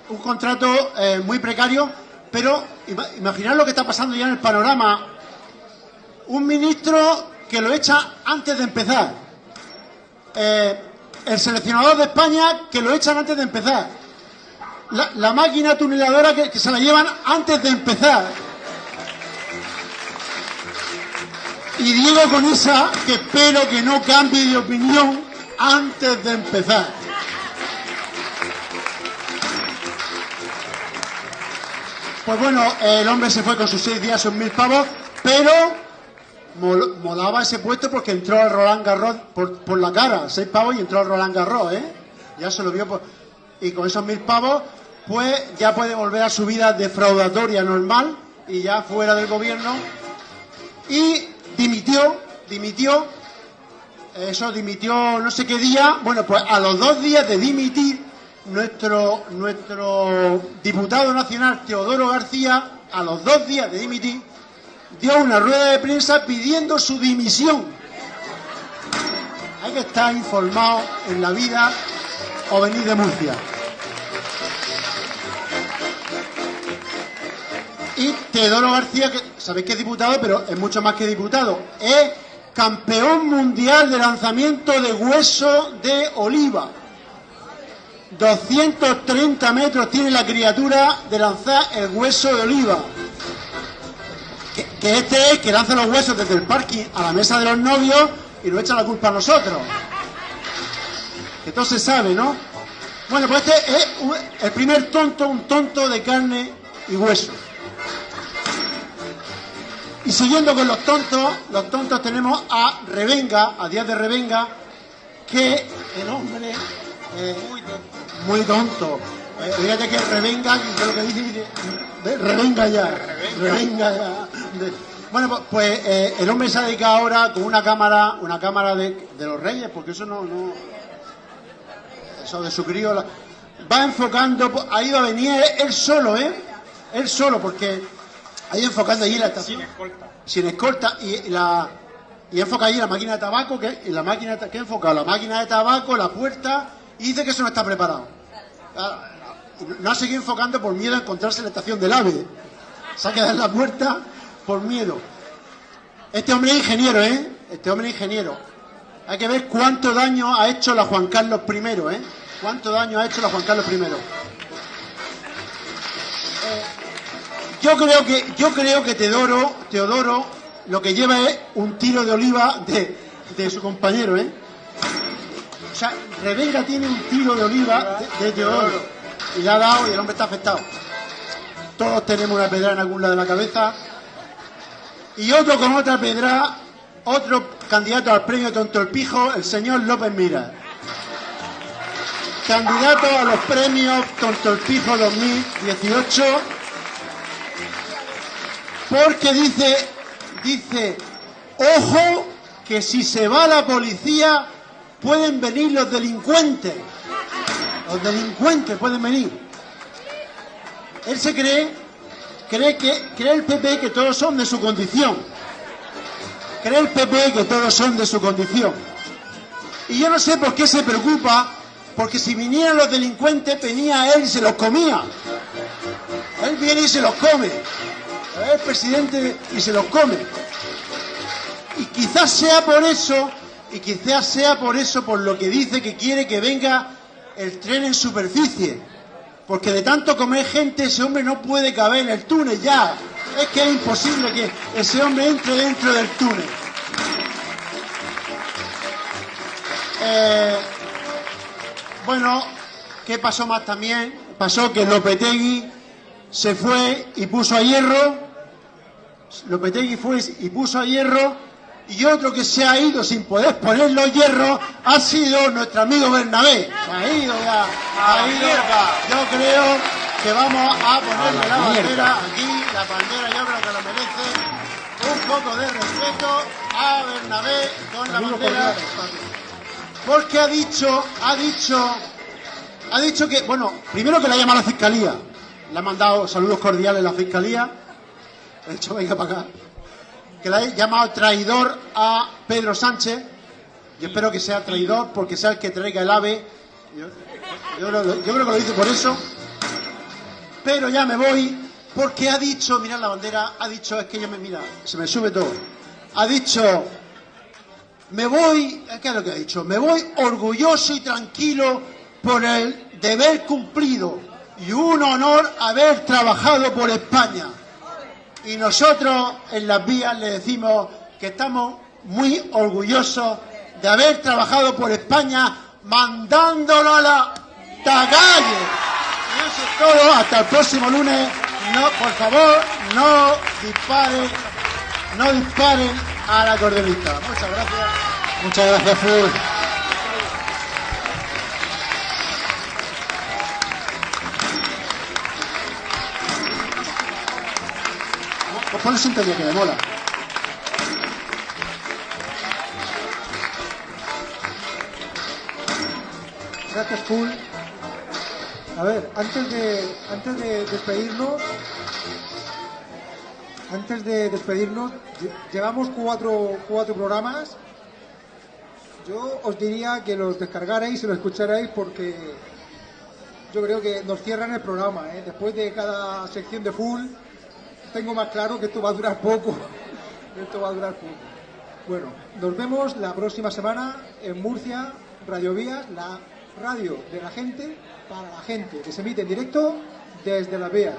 un contrato eh, muy precario, pero ima- imaginad lo que está pasando ya en el panorama. Un ministro que lo echa antes de empezar. Eh, el seleccionador de España que lo echan antes de empezar. La, máquina tuneladora que, que se la llevan antes de empezar. Y Diego con esa que espero que no cambie de opinión antes de empezar. Pues bueno, el hombre se fue con sus seis días, sus mil pavos, pero mol- molaba ese puesto porque entró al Roland Garros por, por la cara, seis pavos y entró al Roland Garros, ¿eh? Ya se lo vio por... Y con esos mil pavos, pues ya puede volver a su vida defraudatoria normal y ya fuera del gobierno. Y dimitió, dimitió, eso dimitió no sé qué día, bueno, pues a los dos días de dimitir, nuestro, nuestro diputado nacional Teodoro García, a los dos días de dimitir, dio una rueda de prensa pidiendo su dimisión. Hay que estar informado en la vida o venir de Murcia. Y Teodoro García, que sabéis que es diputado, pero es mucho más que diputado, es campeón mundial de lanzamiento de hueso de oliva. 230 metros tiene la criatura de lanzar el hueso de oliva. Que, este es que lanza los huesos desde el parking a la mesa de los novios y nos echa la culpa a nosotros. Que todo se sabe, ¿no? Bueno, pues este es el primer tonto, un tonto de carne y hueso. Y siguiendo con los tontos, los tontos tenemos a Revenga, a Díaz de Revenga, que el hombre eh, muy tonto. Eh, fíjate que Revenga, que lo que dice, dice "Ve, Revenga ya, Revenga ya. De- bueno, pues, pues, eh, el hombre se ha dedicado ahora con una cámara, una cámara de, de los reyes, porque eso no, no eso de su crío, la- va enfocando, ahí va a venir él solo, ¿eh? Él solo, porque ahí enfocando allí la estación. Sin escolta. Sin escolta, y la y enfoca allí la máquina de tabaco, que y la máquina que enfoca la máquina de tabaco, la puerta, y dice que eso no está preparado. No ha seguido enfocando por miedo a encontrarse en la estación del AVE. Se ha quedado en la puerta por miedo. Este hombre es ingeniero, ¿eh? Este hombre es ingeniero. Hay que ver cuánto daño ha hecho la Juan Carlos I, ¿eh? Cuánto daño ha hecho la Juan Carlos I. Eh, yo creo que, yo creo que Teodoro, Teodoro lo que lleva es un tiro de oliva de, de su compañero, ¿eh? O sea, Revenga tiene un tiro de oliva de, Teodoro. Y le ha dado y el hombre está afectado. Todos tenemos una pedra en algún lado de la cabeza. Y otro con otra pedra, otro candidato al premio Tonto el Pijo, el señor López Mira. Candidato a los premios Tonto el Pijo 2018. Porque dice, dice, ojo que si se va la policía pueden venir los delincuentes. Los delincuentes pueden venir. Él se cree, cree que, cree el PP que todos son de su condición. Cree el PP que todos son de su condición. Y yo no sé por qué se preocupa, porque si vinieran los delincuentes venía él y se los comía. Él viene y se los come. El presidente y se los come. Y quizás sea por eso, y quizás sea por eso por lo que dice que quiere que venga el tren en superficie. Porque de tanto comer gente ese hombre no puede caber en el túnel ya. Es que es imposible que ese hombre entre dentro del túnel. Eh, bueno, ¿qué pasó más también? Pasó que Lopetegui se fue y puso a hierro. Lopetegui fue y puso a hierro. Y otro que se ha ido sin poder poner los hierros ha sido nuestro amigo Bernabé. Se ha ido ya. Ha ido. Yo creo que vamos a ponerle la bandera aquí. La bandera yo creo que lo merece. Un poco de respeto a Bernabé con la bandera. Porque ha dicho, ha dicho, ha dicho que, bueno, primero que la ha llamado a la fiscalía. Le ha mandado saludos cordiales a la fiscalía. De hecho, venga para acá. Que le ha llamado traidor a Pedro Sánchez. Yo espero que sea traidor porque sea el que traiga el ave. Yo, creo que lo dice por eso. Pero ya me voy porque ha dicho, mirad la bandera, ha dicho, es que yo me, mira, se me sube todo. Ha dicho me voy, ¿qué es lo que ha dicho? Me voy orgulloso y tranquilo por el deber cumplido y un honor haber trabajado por España. Y nosotros en las vías le decimos que estamos muy orgullosos de haber trabajado por España mandándolo a la calle. Y eso es todo. Hasta el próximo lunes. No, por favor, no disparen, no disparen a la cordelita. Muchas gracias. Muchas gracias, Fur. Pues ponle sintonía que me mola. Gracias, Full. A ver, antes de, antes de despedirnos, antes de despedirnos, lle- llevamos cuatro, cuatro programas. Yo os diría que los descargarais y los escucharais porque yo creo que nos cierran el programa. ¿eh? Después de cada sección de Full, tengo más claro que esto va a durar poco. esto va a durar poco. Bueno, nos vemos la próxima semana en Murcia, Radio Vías, la radio de la gente para la gente, que se emite en directo desde las vías.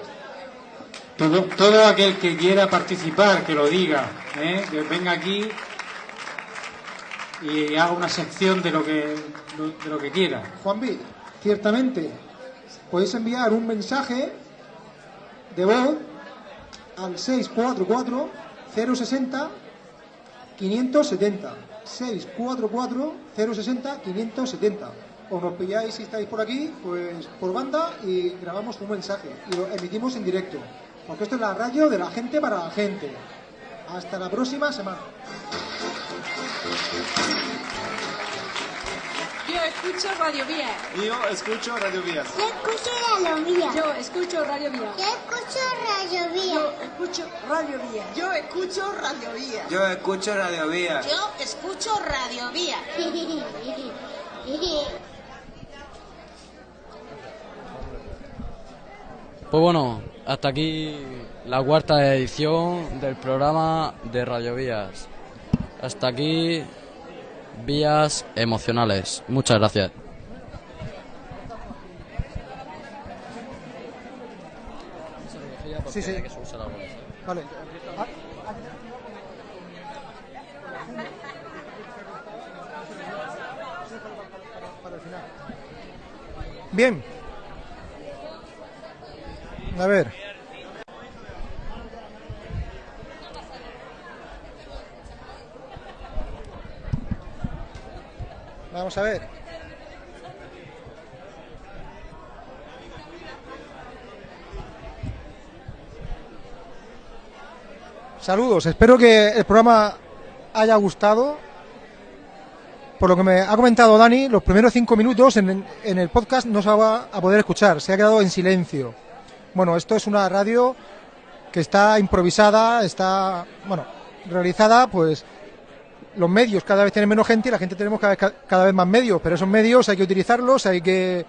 Todo, todo aquel que quiera participar, que lo diga, ¿eh? que venga aquí y haga una sección de lo que, de lo que quiera. Juan B, ciertamente, podéis enviar un mensaje de voz al 644 060 570. 644 060 570. O nos pilláis si estáis por aquí, pues por banda y grabamos un mensaje y lo emitimos en directo. Porque esto es la radio de la gente para la gente. Hasta la próxima semana. Yo escucho Radio Vía. Yo escucho Radio Vías. Yo escucho Radio Vía. Yo escucho Radio Vía. Yo escucho Radio Vía. Yo escucho Radio Vía. Yo escucho Radio Vía. Yo escucho Radio Vías. Yo escucho Radio Vía. Pues bueno, hasta aquí la cuarta edición del programa de Radio Vías. Hasta aquí Vías Emocionales. Muchas gracias. Sí, sí. Vale. Bien. A ver. Vamos a ver. Saludos, espero que el programa haya gustado. Por lo que me ha comentado Dani, los primeros cinco minutos en, en el podcast no se va a poder escuchar, se ha quedado en silencio. Bueno, esto es una radio que está improvisada, está, bueno, realizada, pues los medios cada vez tienen menos gente y la gente tenemos cada cada vez más medios, pero esos medios hay que utilizarlos, hay que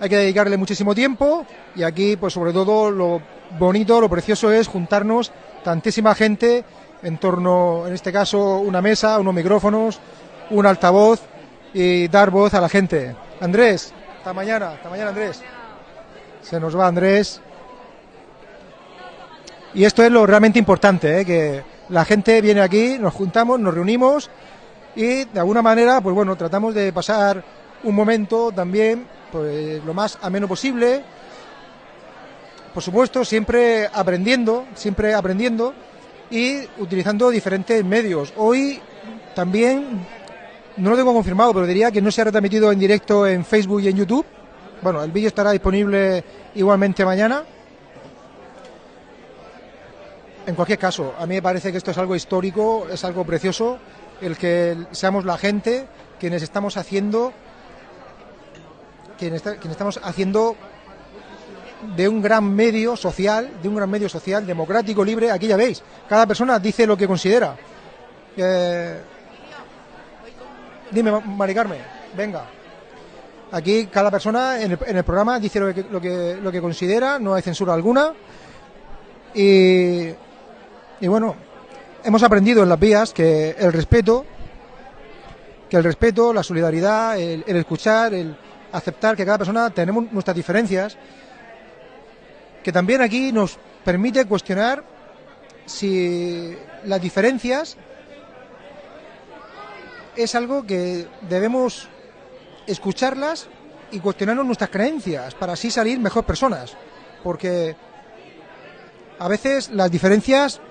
hay que dedicarle muchísimo tiempo y aquí pues sobre todo lo bonito, lo precioso es juntarnos tantísima gente en torno, en este caso, una mesa, unos micrófonos, un altavoz y dar voz a la gente. Andrés, hasta mañana, hasta mañana Andrés. Se nos va Andrés. Y esto es lo realmente importante, ¿eh? que la gente viene aquí, nos juntamos, nos reunimos y de alguna manera, pues bueno, tratamos de pasar un momento también pues lo más ameno posible. Por supuesto, siempre aprendiendo, siempre aprendiendo y utilizando diferentes medios. Hoy también, no lo tengo confirmado, pero diría que no se ha retransmitido en directo en Facebook y en YouTube. Bueno, el vídeo estará disponible igualmente mañana. En cualquier caso, a mí me parece que esto es algo histórico, es algo precioso, el que seamos la gente quienes estamos haciendo, quienes, estamos haciendo de un gran medio social, de un gran medio social, democrático, libre, aquí ya veis, cada persona dice lo que considera. Eh, dime, Mari Carmen, venga. Aquí cada persona en el, en el programa dice lo que, lo, que, lo que considera, no hay censura alguna. Y, y bueno, hemos aprendido en las vías que el respeto que el respeto, la solidaridad, el, escuchar, el aceptar que cada persona tenemos nuestras diferencias, que también aquí nos permite cuestionar si las diferencias es algo que debemos escucharlas y cuestionarnos nuestras creencias para así salir mejor personas. Porque a veces las diferencias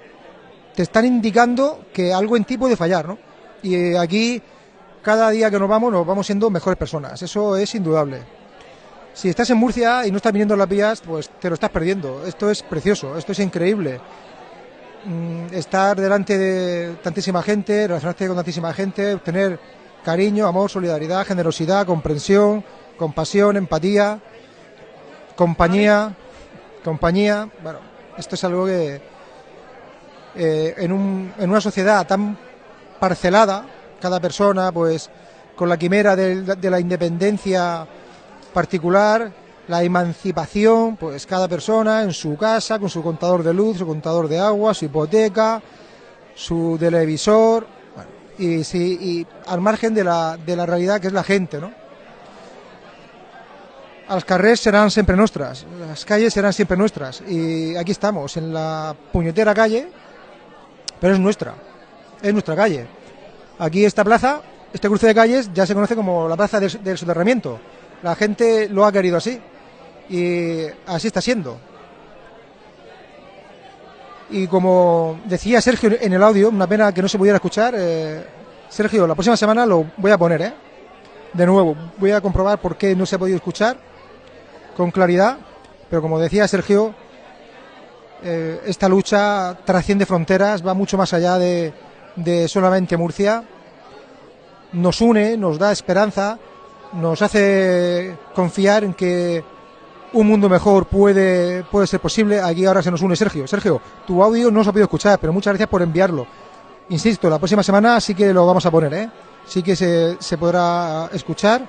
te están indicando que algo en ti puede fallar, ¿no? Y eh, aquí, cada día que nos vamos, nos vamos siendo mejores personas. Eso es indudable. Si estás en Murcia y no estás viniendo a las vías, pues te lo estás perdiendo. Esto es precioso, esto es increíble. Mm, estar delante de tantísima gente, relacionarte con tantísima gente, obtener cariño, amor, solidaridad, generosidad, comprensión, compasión, empatía, compañía, compañía. Bueno, esto es algo que eh, en, un- en una sociedad tan parcelada, cada persona, pues, con la quimera del- de, la independencia particular, la emancipación, pues cada persona en su casa, con su contador de luz, su contador de agua, su hipoteca, su televisor, y, sí, y al margen de la, de la realidad que es la gente, ¿no? Els carrers seran siempre nuestras, las calles serán siempre nuestras. Y aquí estamos, en la puñetera calle, pero es nuestra, es nuestra calle. Aquí esta plaza, este cruce de calles, ya se conoce como la plaza del, soterramiento. La gente lo ha querido así y así está siendo. Y como decía Sergio en el audio, una pena que no se pudiera escuchar, eh, Sergio, la próxima semana lo voy a poner, ¿eh? De nuevo, voy a comprobar por qué no se ha podido escuchar con claridad, pero como decía Sergio, eh, esta lucha trasciende fronteras, va mucho más allá de, solamente Murcia, nos une, nos da esperanza, nos hace confiar en que un mundo mejor puede, puede ser posible. Aquí ahora se nos une Sergio. Sergio, tu audio no se ha podido escuchar, pero muchas gracias por enviarlo. Insisto, la próxima semana sí que lo vamos a poner, ¿eh? Sí que se, se podrá escuchar.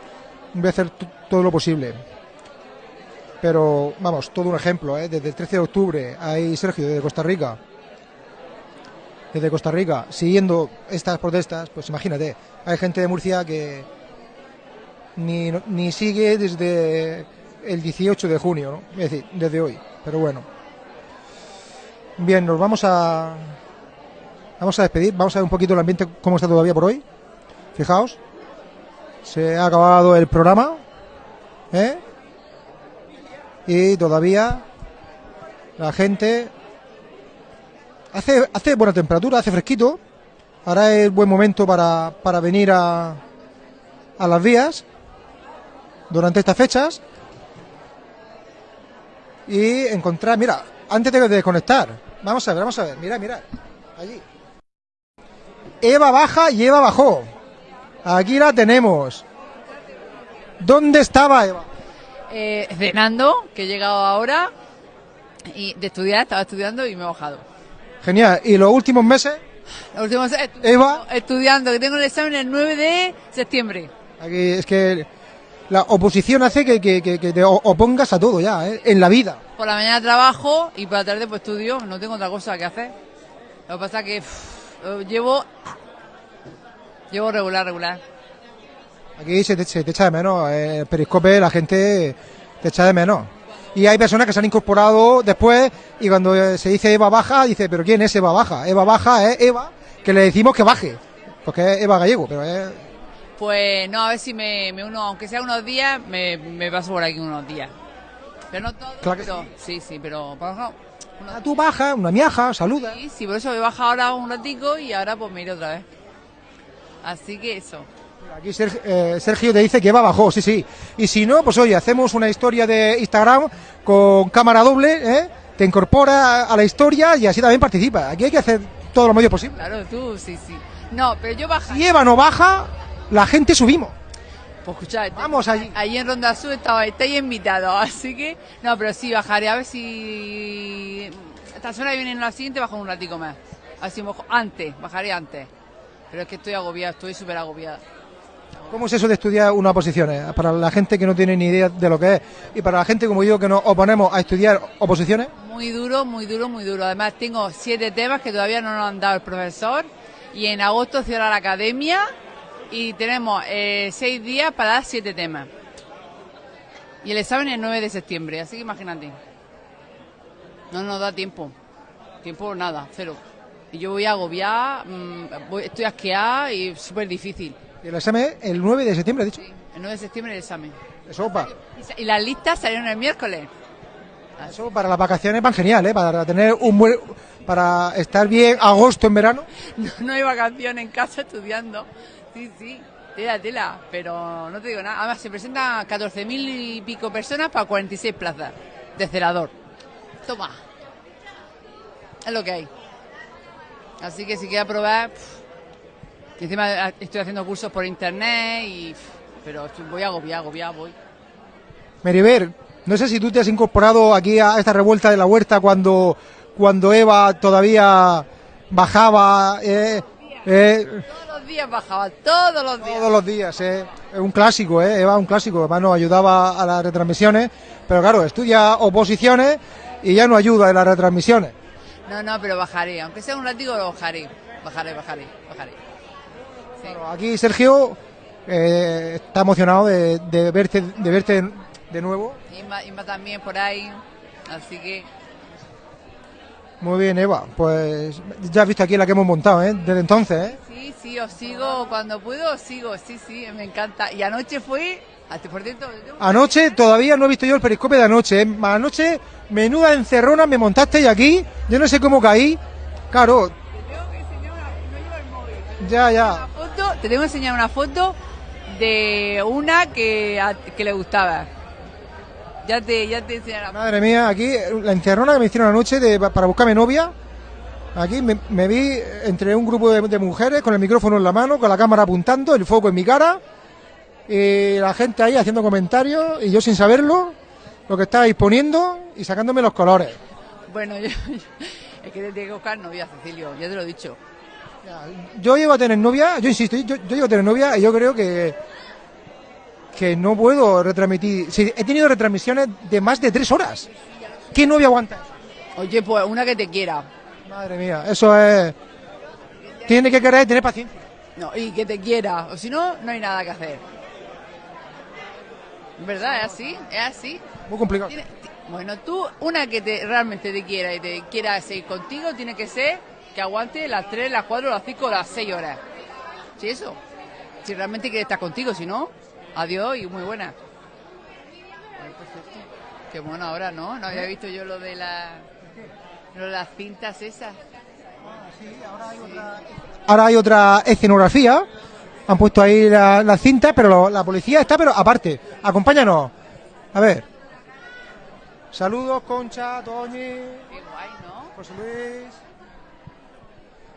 Voy a hacer todo lo posible. Pero, vamos, todo un ejemplo, ¿eh? Desde el 13 de octubre, ahí Sergio, desde Costa Rica. Desde Costa Rica, siguiendo estas protestas, pues imagínate, hay gente de Murcia que ni, ni sigue desde el 18 de junio, ¿no? Es decir, desde hoy. Pero bueno. Bien, nos vamos a. Vamos a despedir. Vamos a ver un poquito el ambiente, cómo está todavía por hoy. Fijaos. Se ha acabado el programa. ¿eh? Y todavía la gente. Hace, hace buena temperatura, hace fresquito. Ahora es buen momento para, para venir a, a las vías durante estas fechas y encontrar, mira, antes de desconectar, vamos a ver, vamos a ver, mira, mira, allí. Eva baja y Eva bajó. Aquí la tenemos. ¿Dónde estaba Eva? Eh, cenando, que he llegado ahora, y de estudiar, estaba estudiando y me he bajado. Genial. ¿Y los últimos meses? Los últimos estu- Eva. Estudiando, que tengo el examen el 9 de septiembre. Aquí es que la oposición hace que, que- que- que te opongas a todo ya, ¿eh? en la vida. Por la mañana trabajo y por la tarde pues estudio, no tengo otra cosa que hacer. Lo que pasa que pff, eh, llevo llevo regular, regular. Aquí se te, se te echa de menos. eh, El periscope, la gente te echa de menos. Y hay personas que se han incorporado después y cuando se dice Eva Baja, dice, ¿pero quién es Eva Baja? Eva Baja es Eva, que le decimos que baje, porque es Eva Gallego, pero es... Pues no, a ver si me, me uno, aunque sea unos días, me, me paso por aquí unos días. Pero no todo, Claro que pero, sí, sí, pero por ejemplo, Ah, tú baja, una miaja, saluda. Sí, sí, por eso me he bajado ahora un ratico y ahora pues me iré otra vez. Así que eso. Aquí Sergio, eh, Sergio te dice que Eva bajó, sí, sí. Y si no, pues oye, hacemos una historia de Instagram con cámara doble, ¿eh? te incorpora a la historia y así también participa. Aquí hay que hacer todo lo medio posible. Claro, tú, sí, sí. No, pero yo bajaré. Si Eva no baja, la gente subimos. Pues escuchad, Vamos allí. Allí en Ronda Sur estaba, estáis invitados, así que. No, pero sí, bajaré a ver si. Esta semana que viene en la siguiente bajo un ratico más. Así antes, bajaré antes. Pero es que estoy agobiada, estoy súper agobiada. ¿Cómo es eso de estudiar una oposiciones? Para la gente que no tiene ni idea de lo que es y para la gente como yo que nos oponemos a estudiar oposiciones. Muy duro, muy duro, muy duro. Además, tengo siete temas que todavía no nos han dado el profesor. Y en agosto cierra la academia. y tenemos eh, seis días para dar siete temas. Y el examen es el 9 de septiembre, así que imagínate. No nos da tiempo. Tiempo nada, cero. Y yo voy a agobiar, mm, voy- estoy asqueada y súper difícil. Y el examen el 9 de septiembre, ha dicho. El 9 de septiembre el examen. Eso, pa- Y las listas salieron el miércoles. eso para las vacaciones van genial, ¿eh? Para tener un buen... Para estar bien agosto en verano. No, no hay vacaciones en casa estudiando. Sí, sí, tela, tela. Pero no te digo nada. Además, se presentan 14.000 y pico personas para 46 plazas de celador. Toma. Es lo que hay. Así que si quieres probar. pff, y encima eh, estoy haciendo cursos por internet y. Pero estoy- voy a agobiar, agobiar, voy. Meriver, no sé si tú te has incorporado aquí a esta revuelta de la huerta cuando, cuando Eva todavía bajaba. eh, eh, Todos los días bajaba, todos los días. todos los días, eh. Es un clásico, ¿eh? Eva, un clásico. Además nos ayudaba a las retransmisiones. Pero claro, estudia oposiciones y ya no ayuda en las retransmisiones. No, no, pero bajaré. Aunque sea un látigo, lo bajaré. Bajaré, bajaré, bajaré. Sí. Aquí Sergio eh, está emocionado de, de verte, de verte de nuevo. Inma, Inma también por ahí. Así que Muy bien, Eva. Pues ya has visto aquí la que hemos montado, ¿eh? Desde entonces, ¿eh? sí, sí, os sigo. Cuando puedo, os sigo. Sí, sí, me encanta. Y anoche fui. a- Por cierto, Anoche todavía no he visto yo el periscope de anoche. ¿eh? Anoche, menuda encerrona me montaste y aquí. Yo no sé cómo caí. Claro. Ya, ya. foto, te tengo que enseñar una foto de una que, a- que le gustaba. Ya te, ya te enseñaré. Madre mía, aquí la encerrona que me hicieron anoche de, para buscarme novia. Aquí me, me vi entre un grupo de, de mujeres con el micrófono en la mano, con la cámara apuntando, el foco en mi cara. Y la gente ahí haciendo comentarios y yo sin saberlo, lo que estabais poniendo y sacándome los colores. Bueno, yo, es que te tengo que buscar novia, Cecilio, ya te lo he dicho. Yo llevo a tener novia, yo insisto, yo, yo llevo a tener novia y yo creo que que no puedo retransmitir. Sí, he tenido retransmisiones de más de tres horas. ¿Qué novia aguanta? Oye, pues una que te quiera. Madre mía, eso es. Tiene que querer tener paciencia. No, y que te quiera. O si no, no hay nada que hacer. ¿Verdad? ¿Es así? ¿Es así? Muy complicado. Tiene- Bueno, tú, una que te, realmente te quiera y te quiera seguir contigo, tiene que ser que aguante las 3, las 4, las 5, las 6 horas. ¿Sí, eso? Si realmente quiere estar contigo, si no, adiós y muy buena. Qué bueno ahora, ¿no? No había visto yo lo de la, lo de las cintas esas. Ahora hay otra escenografía. Han puesto ahí la, la cinta, pero lo- la policía está, pero aparte. Acompáñanos. A ver. Saludos, Concha, Toñi. Qué guay, ¿no? José Luis.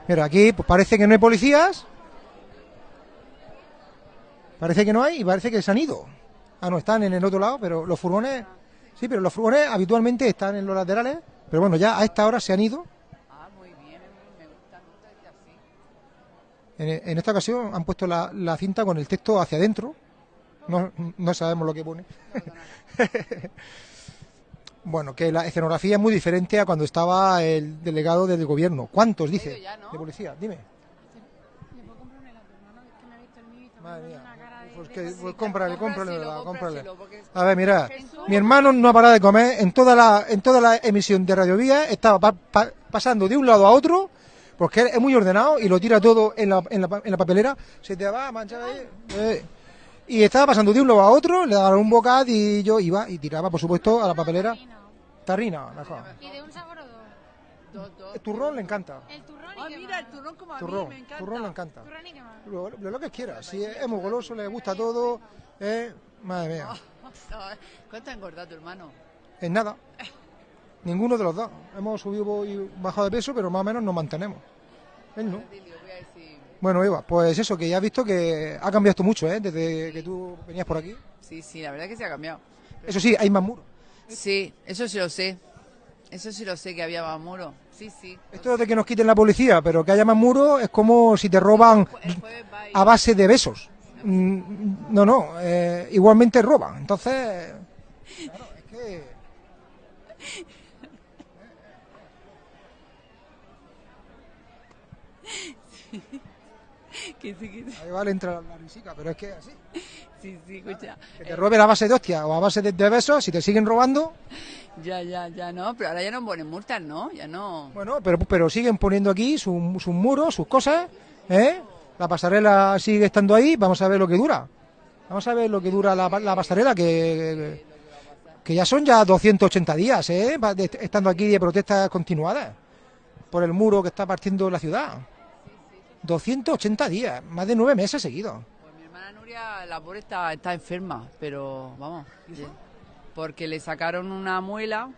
Mira, aquí pues parece que no hay policías. Parece que no hay y parece que se han ido. Ah, no, están en el otro lado, pero los furgones. Sí, pero los furgones habitualmente están en los laterales. Pero bueno, ya a esta hora se han ido. Ah, muy bien, me gusta, así. En, en esta ocasión han puesto la, la cinta con el texto hacia adentro. No, no sabemos lo que pone. bueno, que la escenografía es muy diferente a cuando estaba el delegado del gobierno. ¿Cuántos, dice? De policía, dime. Madre mía. Pues, que, pues cómprale, cómprale, cómprale. A ver, mira, mi hermano no ha parado de comer en toda la, en toda la emisión de Radio Vía, estaba pa- pa- pasando de un lado a otro, porque él es muy ordenado y lo tira todo en la, en la, en la papelera, se te va a manchar ahí. eh. Y estaba pasando de un lado a otro, le daban un bocadillo, iba y tiraba, por supuesto, a la papelera. Tarrina, mejor. ¿Y de un sabor o dos? El turrón le encanta. El turrón y Ah, mira, el turrón como a Turrón, mí, me encanta. turrón le encanta. Turrón y qué más? Lo, lo- lo que quiera, si es, es muy goloso, le gusta todo, eh, madre mía. ¿Cuánto ha engordado tu hermano? En nada. Ninguno de los dos. Hemos subido y bajado de peso, pero más o menos nos mantenemos. Él no. Cecilio, voy a decir... Bueno, Eva, pues eso, que ya has visto que ha cambiado esto mucho, ¿eh? Desde que tú venías por aquí. Sí, sí, la verdad que se ha cambiado. Eso sí, hay más muros. Sí, eso sí lo sé. Eso sí lo sé que había más muro. Sí, sí. Esto de que nos quiten la policía, pero que haya más muros es como si te roban a base de besos. Mm, No, no, eh, igualmente roban. Entonces, claro, es que... que sí, que sí. Ahí vale entra la risica, pero es que así. Sí, sí, escucha. Que te roben a base de hostia o a base de, de besos, si te siguen robando, Ya, ya, ya no, pero ahora ya no ponen multas, ¿no? Ya no. bueno, pero, pero siguen poniendo aquí sus sus muros, sus cosas, ¿eh? La pasarela sigue estando ahí, vamos a ver lo que dura. Vamos a ver lo que dura la, la pasarela, que, que ya son ya 280 días, ¿eh? Estando aquí de protestas continuadas por el muro que está partiendo la ciudad. 280 días, más de nueve meses seguidos. Mi hermana Nuria, la pobre está, está enferma, pero vamos. Porque le sacaron una muela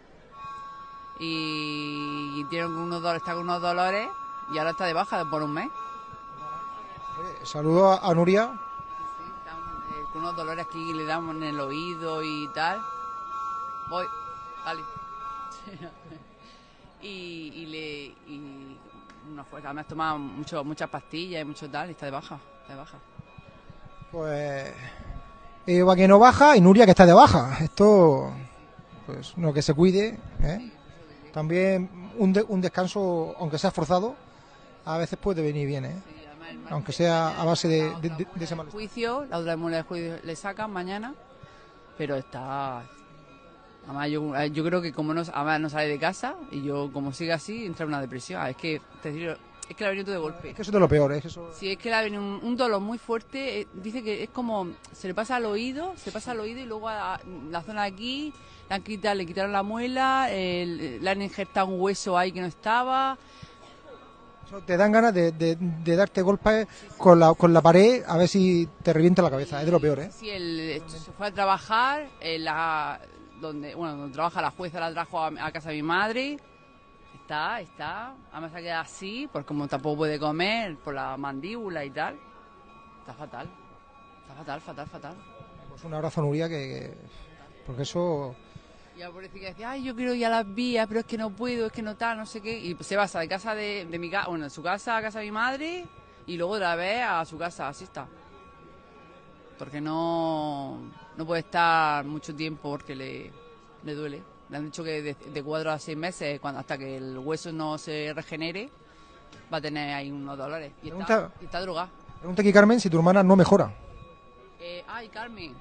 y, y tiene unos dolores, está con unos dolores y ahora está de baja por un mes. Saludo a, a Nuria. Eh, con unos dolores aquí le damos en el oído y tal. Voy, dale. y, y le. Y una fuerza. Además toma mucho, muchas pastillas y mucho tal y está de baja. Está de baja. Pues Eva que no baja y Nuria que está de baja. Esto, pues no que se cuide. ¿eh? También un, de- un descanso, aunque sea forzado, a veces puede venir bien, ¿eh? aunque sea a base de, de- de- de ese. Juicio, la otra muela de juicio le sacan mañana, pero está. Además, yo, eh, yo creo que como no, además no sale de casa y yo, como sigue así, entra en una depresión. Ah, Es que, te digo, es que le ha venido todo de golpe. Es que eso es de lo peor, ¿eh? Eso- Sí, es que le ha venido un, un dolor muy fuerte. eh, dice que es como. Se le pasa al oído, se pasa al oído y luego a, a la zona de aquí. Le, han quitado, le quitaron la muela, el- le han injertado un hueso ahí que no estaba. te dan ganas de, de- de darte golpes con la, con la pared a ver si te revienta la cabeza. Es de lo peor, ¿eh? Sí, él se fue a trabajar, en la, donde, bueno, donde trabaja la jueza, la trajo a, a casa de mi madre. Está, está. Además se queda así, porque como tampoco puede comer, por la mandíbula y tal. Está fatal. Está fatal, fatal, fatal. Pues un abrazo Nuria que, que- porque eso Y la pobrecita decía, ay, yo quiero ir a las vías, pero es que no puedo, es que no tal, no sé qué. Y se pasa de casa de, de mi casa, bueno, de su casa a casa de mi madre y luego otra vez a su casa, así está. Porque no, no puede estar mucho tiempo porque le, le duele. Le han dicho que de, de cuatro a seis meses, cuando, hasta que el hueso no se regenere, va a tener ahí unos dolores. Y está, y está drogada. pregunta aquí Carmen si tu hermana no mejora. Eh, ay, Carmen.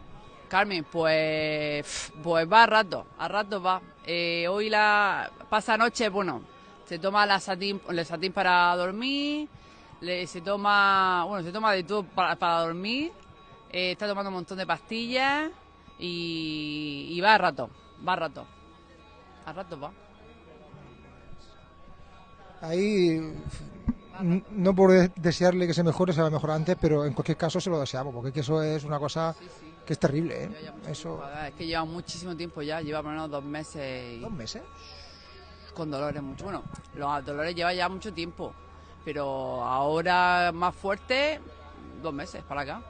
Carmen, pues, pues va a rato, a rato va. Eh, hoy la pasa noche, bueno, se toma la satín, el satín para dormir, le, se toma, bueno, se toma de todo para, para dormir, eh, está tomando un montón de pastillas y, y va a rato, va a rato, a rato va. Ahí no por de- desearle que se mejore, se va a mejorar antes, pero en cualquier caso se lo deseamos, porque es que eso es una cosa que es terrible, ¿eh? Eso, Es que lleva muchísimo tiempo ya, lleva por lo menos dos meses. ¿Dos meses? Con dolores mucho. Bueno, los dolores lleva ya mucho tiempo, pero ahora más fuerte, dos meses para acá.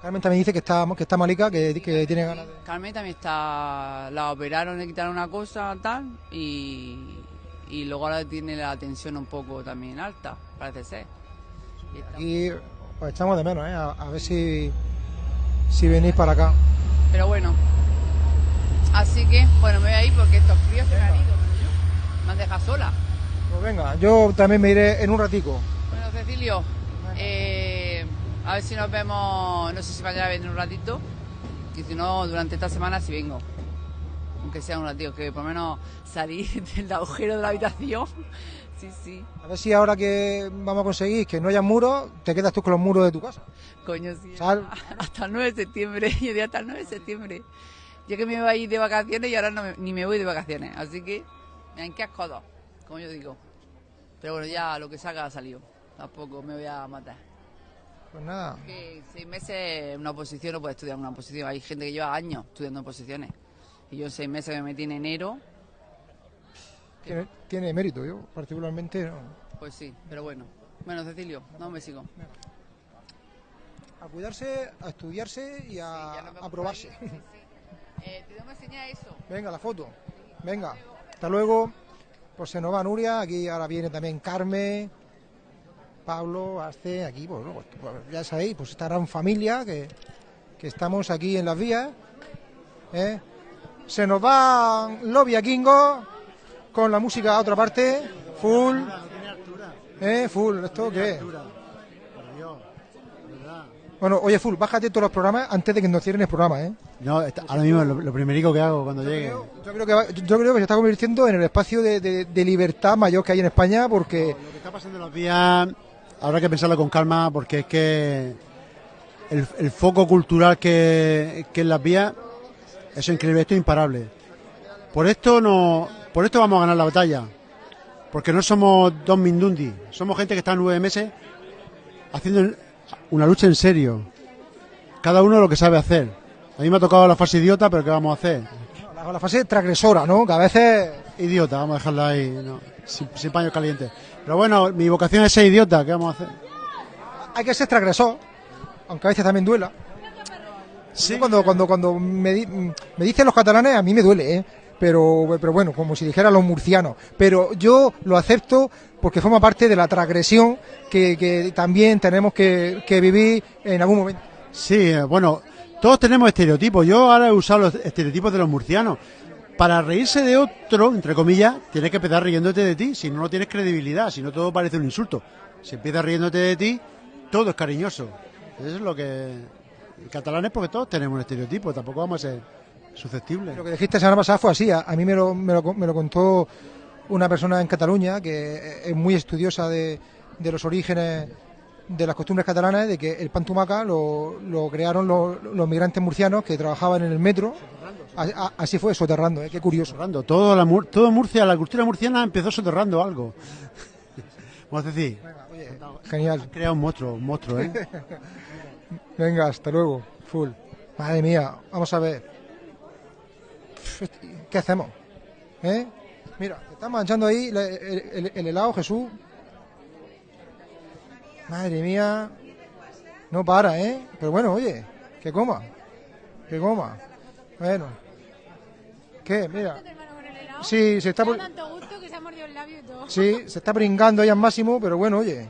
Carmen también dice que está, que está malica, que, que tiene ganas de... Carmen también está, la operaron, le quitaron una cosa tal y, y luego ahora tiene la tensión un poco también alta, parece ser. Y Y pues echamos de menos, ¿eh? A, a ver si, si venís para acá. Pero bueno, así que, bueno, me voy a ir porque estos fríos se me han ido. Me han dejado sola. Pues venga, yo también me iré en un ratico. Bueno, Cecilio, a ver si nos vemos, no sé si mañana vendré un ratito, y si no, durante esta semana sí vengo. Aunque sea un ratito, que por lo menos salir del agujero de la habitación. Sí, sí. A ver si ahora que vamos a conseguir que no haya muros, te quedas tú con los muros de tu casa. Coño, sí. Sal. Hasta el 9 de septiembre, yo diría hasta el 9 de septiembre. Yo que me iba a ir de vacaciones y ahora no me- ni me voy de vacaciones. Así que, en qué codos, como yo digo. Pero bueno, ya lo que salga ha salido. Tampoco me voy a matar. Pues nada, Que seis meses en una oposición no puede estudiar una oposición. Hay gente que lleva años estudiando oposiciones. Y yo en seis meses me metí en enero, tiene, tiene mérito, yo particularmente no. pues sí, pero bueno. Bueno, Cecilio, no me sigo. A cuidarse, a estudiarse y a, a probarse. Eh, te tengo que enseñar eso. Venga, la foto. Venga, hasta luego. Pues se nos va Nuria, aquí ahora viene también Carmen, Pablo, Arce, aquí, pues, bueno, pues, ya sabéis, pues esta gran familia que, que estamos aquí en las vías. ¿eh? Se nos va Lobby a Kingo con la música a otra parte, full. ¿Eh? Full, ¿esto qué? Bueno, oye, Full, bájate todos los programas antes de que nos cierren el programa, ¿eh? No, está- ahora mismo lo, lo primerico que hago cuando llegue. Yo creo que, va- yo creo que se está convirtiendo en el espacio de, de- de libertad mayor que hay en España porque... Lo que está pasando en los días habrá que pensarlo con calma porque es que el, el foco cultural que, que en las vías es increíble, esto es imparable. Por esto no, por esto vamos a ganar la batalla. Porque no somos dos Mindundi, somos gente que está nueve meses haciendo una lucha en serio. Cada uno lo que sabe hacer. A mí me ha tocado la fase idiota, pero ¿qué vamos a hacer? La, la fase transgresora, ¿no? Que a veces... Idiota, vamos a dejarla ahí, no, sin, sin paños calientes. Pero bueno, mi vocación es ser idiota, ¿qué vamos a hacer? Hay que ser transgresor, aunque a veces también duela. Yo Cuando, cuando, cuando me, di- me dicen los catalanes, a mí me duele, ¿eh? Pero, pero bueno, como si dijera los murcianos. Pero yo lo acepto porque forma parte de la transgresión que, que también tenemos que, que vivir en algún momento. Sí, eh, bueno, todos tenemos estereotipos. Yo ahora he usado los estereotipos de los murcianos. Para reírse de otro, entre comillas, tienes que empezar riéndote de ti, si no, no tienes credibilidad, si no todo parece un insulto. Si empiezas riéndote de ti, todo es cariñoso. Eso es lo que... En catalán es porque todos tenemos un estereotipo, tampoco vamos a ser susceptibles. Lo que dijiste la semana pasada fue así. A, mí me lo, me, lo, contó una persona en Cataluña que es muy estudiosa de, los orígenes de las costumbres catalanas, de que el pan tumaca lo, lo crearon los migrantes murcianos que trabajaban en el metro. Así fue, soterrando, ¿eh? qué curioso. Soterrando. Todo, la, todo Murcia, la cultura murciana empezó soterrando algo. Vamos a decir, Genial. ha creado un monstruo, un monstruo, ¿eh? Venga, hasta luego. Full. Madre mía, vamos a ver. ¿Qué hacemos? ¿Eh? Mira, está manchando ahí el, el- el helado, Jesús. Madre mía. No para, ¿eh? Pero bueno, oye, que coma. Que coma. Bueno. ¿Qué? Mira. Sí, se está... Me por- da tanto gusto que se ha mordido el labio y todo. Sí, se está pringando ahí al máximo, pero bueno, oye.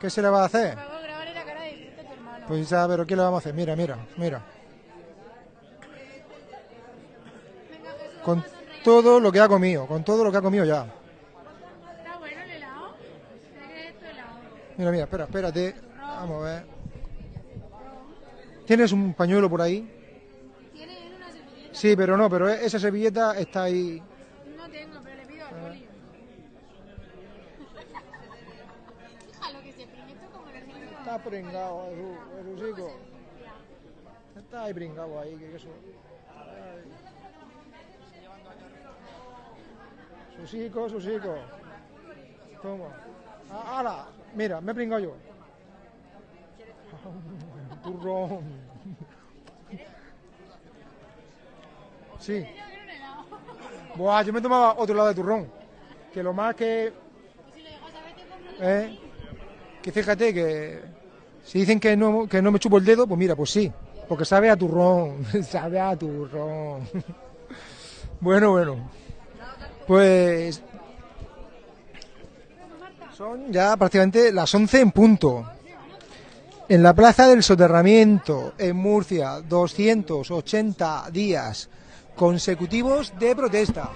¿Qué se le va a hacer? Por favor, grábale la cara de disfrute a tu hermano. Pues ya, pero ¿qué le vamos a hacer? Mira, mira, mira. Con todo lo que ha comido, con todo lo que ha comido ya. ¿Está bueno el helado? Mira, mira, espera, espérate. Vamos a ver. ¿Tienes un pañuelo por ahí? Sí, pero no, pero e- esa servilleta está ahí. No tengo, pero le pido al poli. A lo que se prime esto como. Está pringado, Jesús, Jesucico. Está ahí pringado ahí, que eso. Ay. Susico, Susico. Toma. Ah, ¡Hala! Mira, me he pringado yo. Turrón. Sí. Buah, yo me tomaba otro lado de turrón. Que lo más que. ¿Eh? Que fíjate que. Si dicen que no, que no me chupo el dedo, pues mira, pues sí. Porque sabe a turrón. sabe a turrón. bueno, bueno. Pues. Son ya prácticamente las 11 en punto. En la Plaza del Soterramiento, en Murcia, 280 días consecutivos de protesta.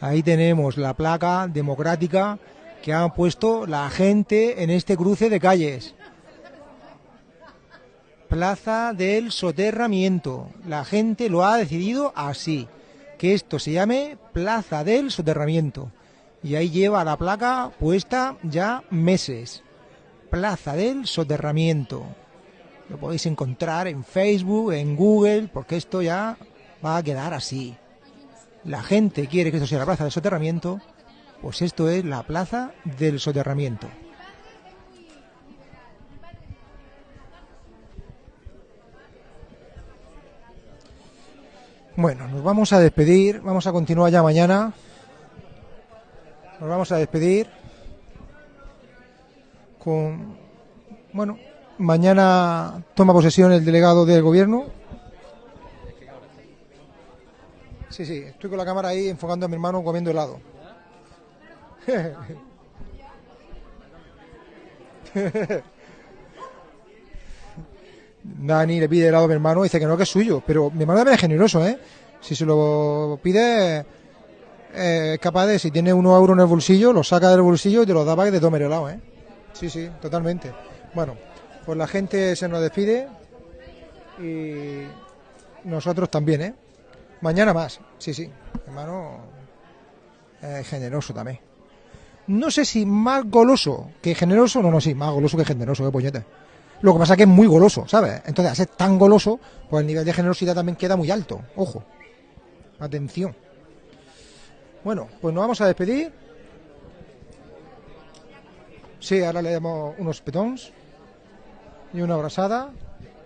Ahí tenemos la placa democrática que ha puesto la gente en este cruce de calles. Plaza del Soterramiento. La gente lo ha decidido así, que esto se llame Plaza del Soterramiento. Y ahí lleva la placa puesta ya meses. Plaza del Soterramiento. Lo podéis encontrar en Facebook, en Google, porque esto ya va a quedar así. La gente quiere que esto sea la Plaza del Soterramiento, pues esto es la Plaza del Soterramiento. Bueno, nos vamos a despedir, vamos a continuar ya mañana. Nos vamos a despedir con, bueno, mañana toma posesión el delegado del gobierno. Sí, sí, estoy con la cámara ahí enfocando a mi hermano comiendo helado. Dani le pide helado a mi hermano, dice que no, que es suyo. Pero mi hermano también es generoso, ¿eh? Si se lo pide, eh, capaz de, si tiene unos euros en el bolsillo, lo saca del bolsillo y te lo da para que te tome el helado, ¿eh? Sí, sí, totalmente. Bueno, pues la gente se nos despide y nosotros también, ¿eh? Mañana más, sí, sí. Hermano generoso también. No sé si más goloso que generoso, no, no, sí, más goloso que generoso, qué puñete. Lo que pasa es que es muy goloso, ¿sabes? Entonces, al ser tan goloso, pues el nivel de generosidad también queda muy alto. Ojo. Atención. Bueno, pues nos vamos a despedir. Sí, ahora le damos unos petons y una abrazada.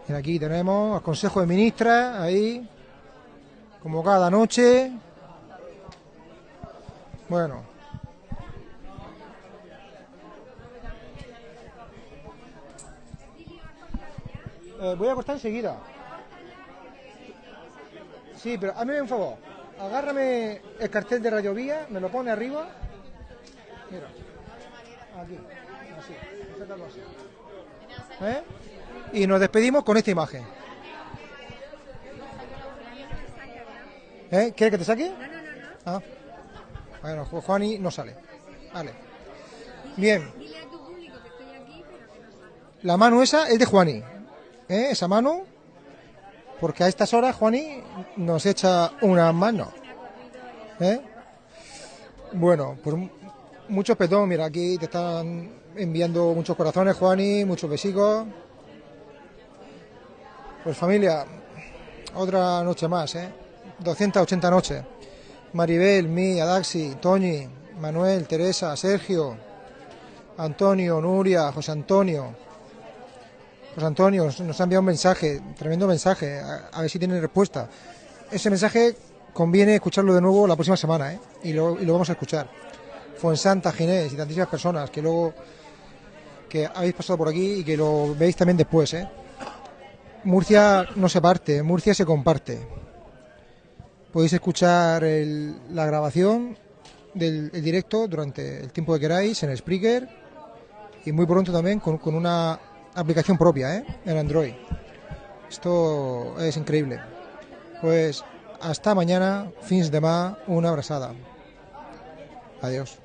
Y aquí tenemos al Consejo de Ministras, ahí, como cada noche. Bueno. Eh, voy a cortar enseguida. Sí, pero hazme un favor. Agárrame el cartel de Radio Vía, me lo pone arriba. Mira. Aquí. Así. así. ¿Eh? Y nos despedimos con esta imagen. ¿Eh? ¿Quieres que te saque? No, no, no. Ah. Bueno, Ju- Juani no sale. Vale. Bien. La mano esa es de Juani. ¿Eh? Esa mano. Porque a estas horas Juani nos echa una mano. ¿Eh? Bueno, pues m- muchos petón. Mira, aquí te están enviando muchos corazones, Juani, muchos besicos. Pues familia, otra noche más, ¿eh? 280 noches. Maribel, mí, Adaxi, Toñi, Manuel, Teresa, Sergio, Antonio, Nuria, José Antonio. José Antonio nos- ha enviado un mensaje, tremendo mensaje, a, ver si tiene respuesta. Ese mensaje conviene escucharlo de nuevo la próxima semana, ¿eh? Y lo, vamos a escuchar. Fuensanta, Ginés y tantísimas personas que luego que habéis pasado por aquí y que lo veis también después, ¿eh? Murcia no se parte, Murcia se comparte. Podéis escuchar el- la grabación del el directo durante el tiempo que queráis en Spreaker y muy pronto también con una aplicación propia ¿eh? en Android. Esto es increíble. Pues hasta mañana, fins de ma, una abrazada. Adiós.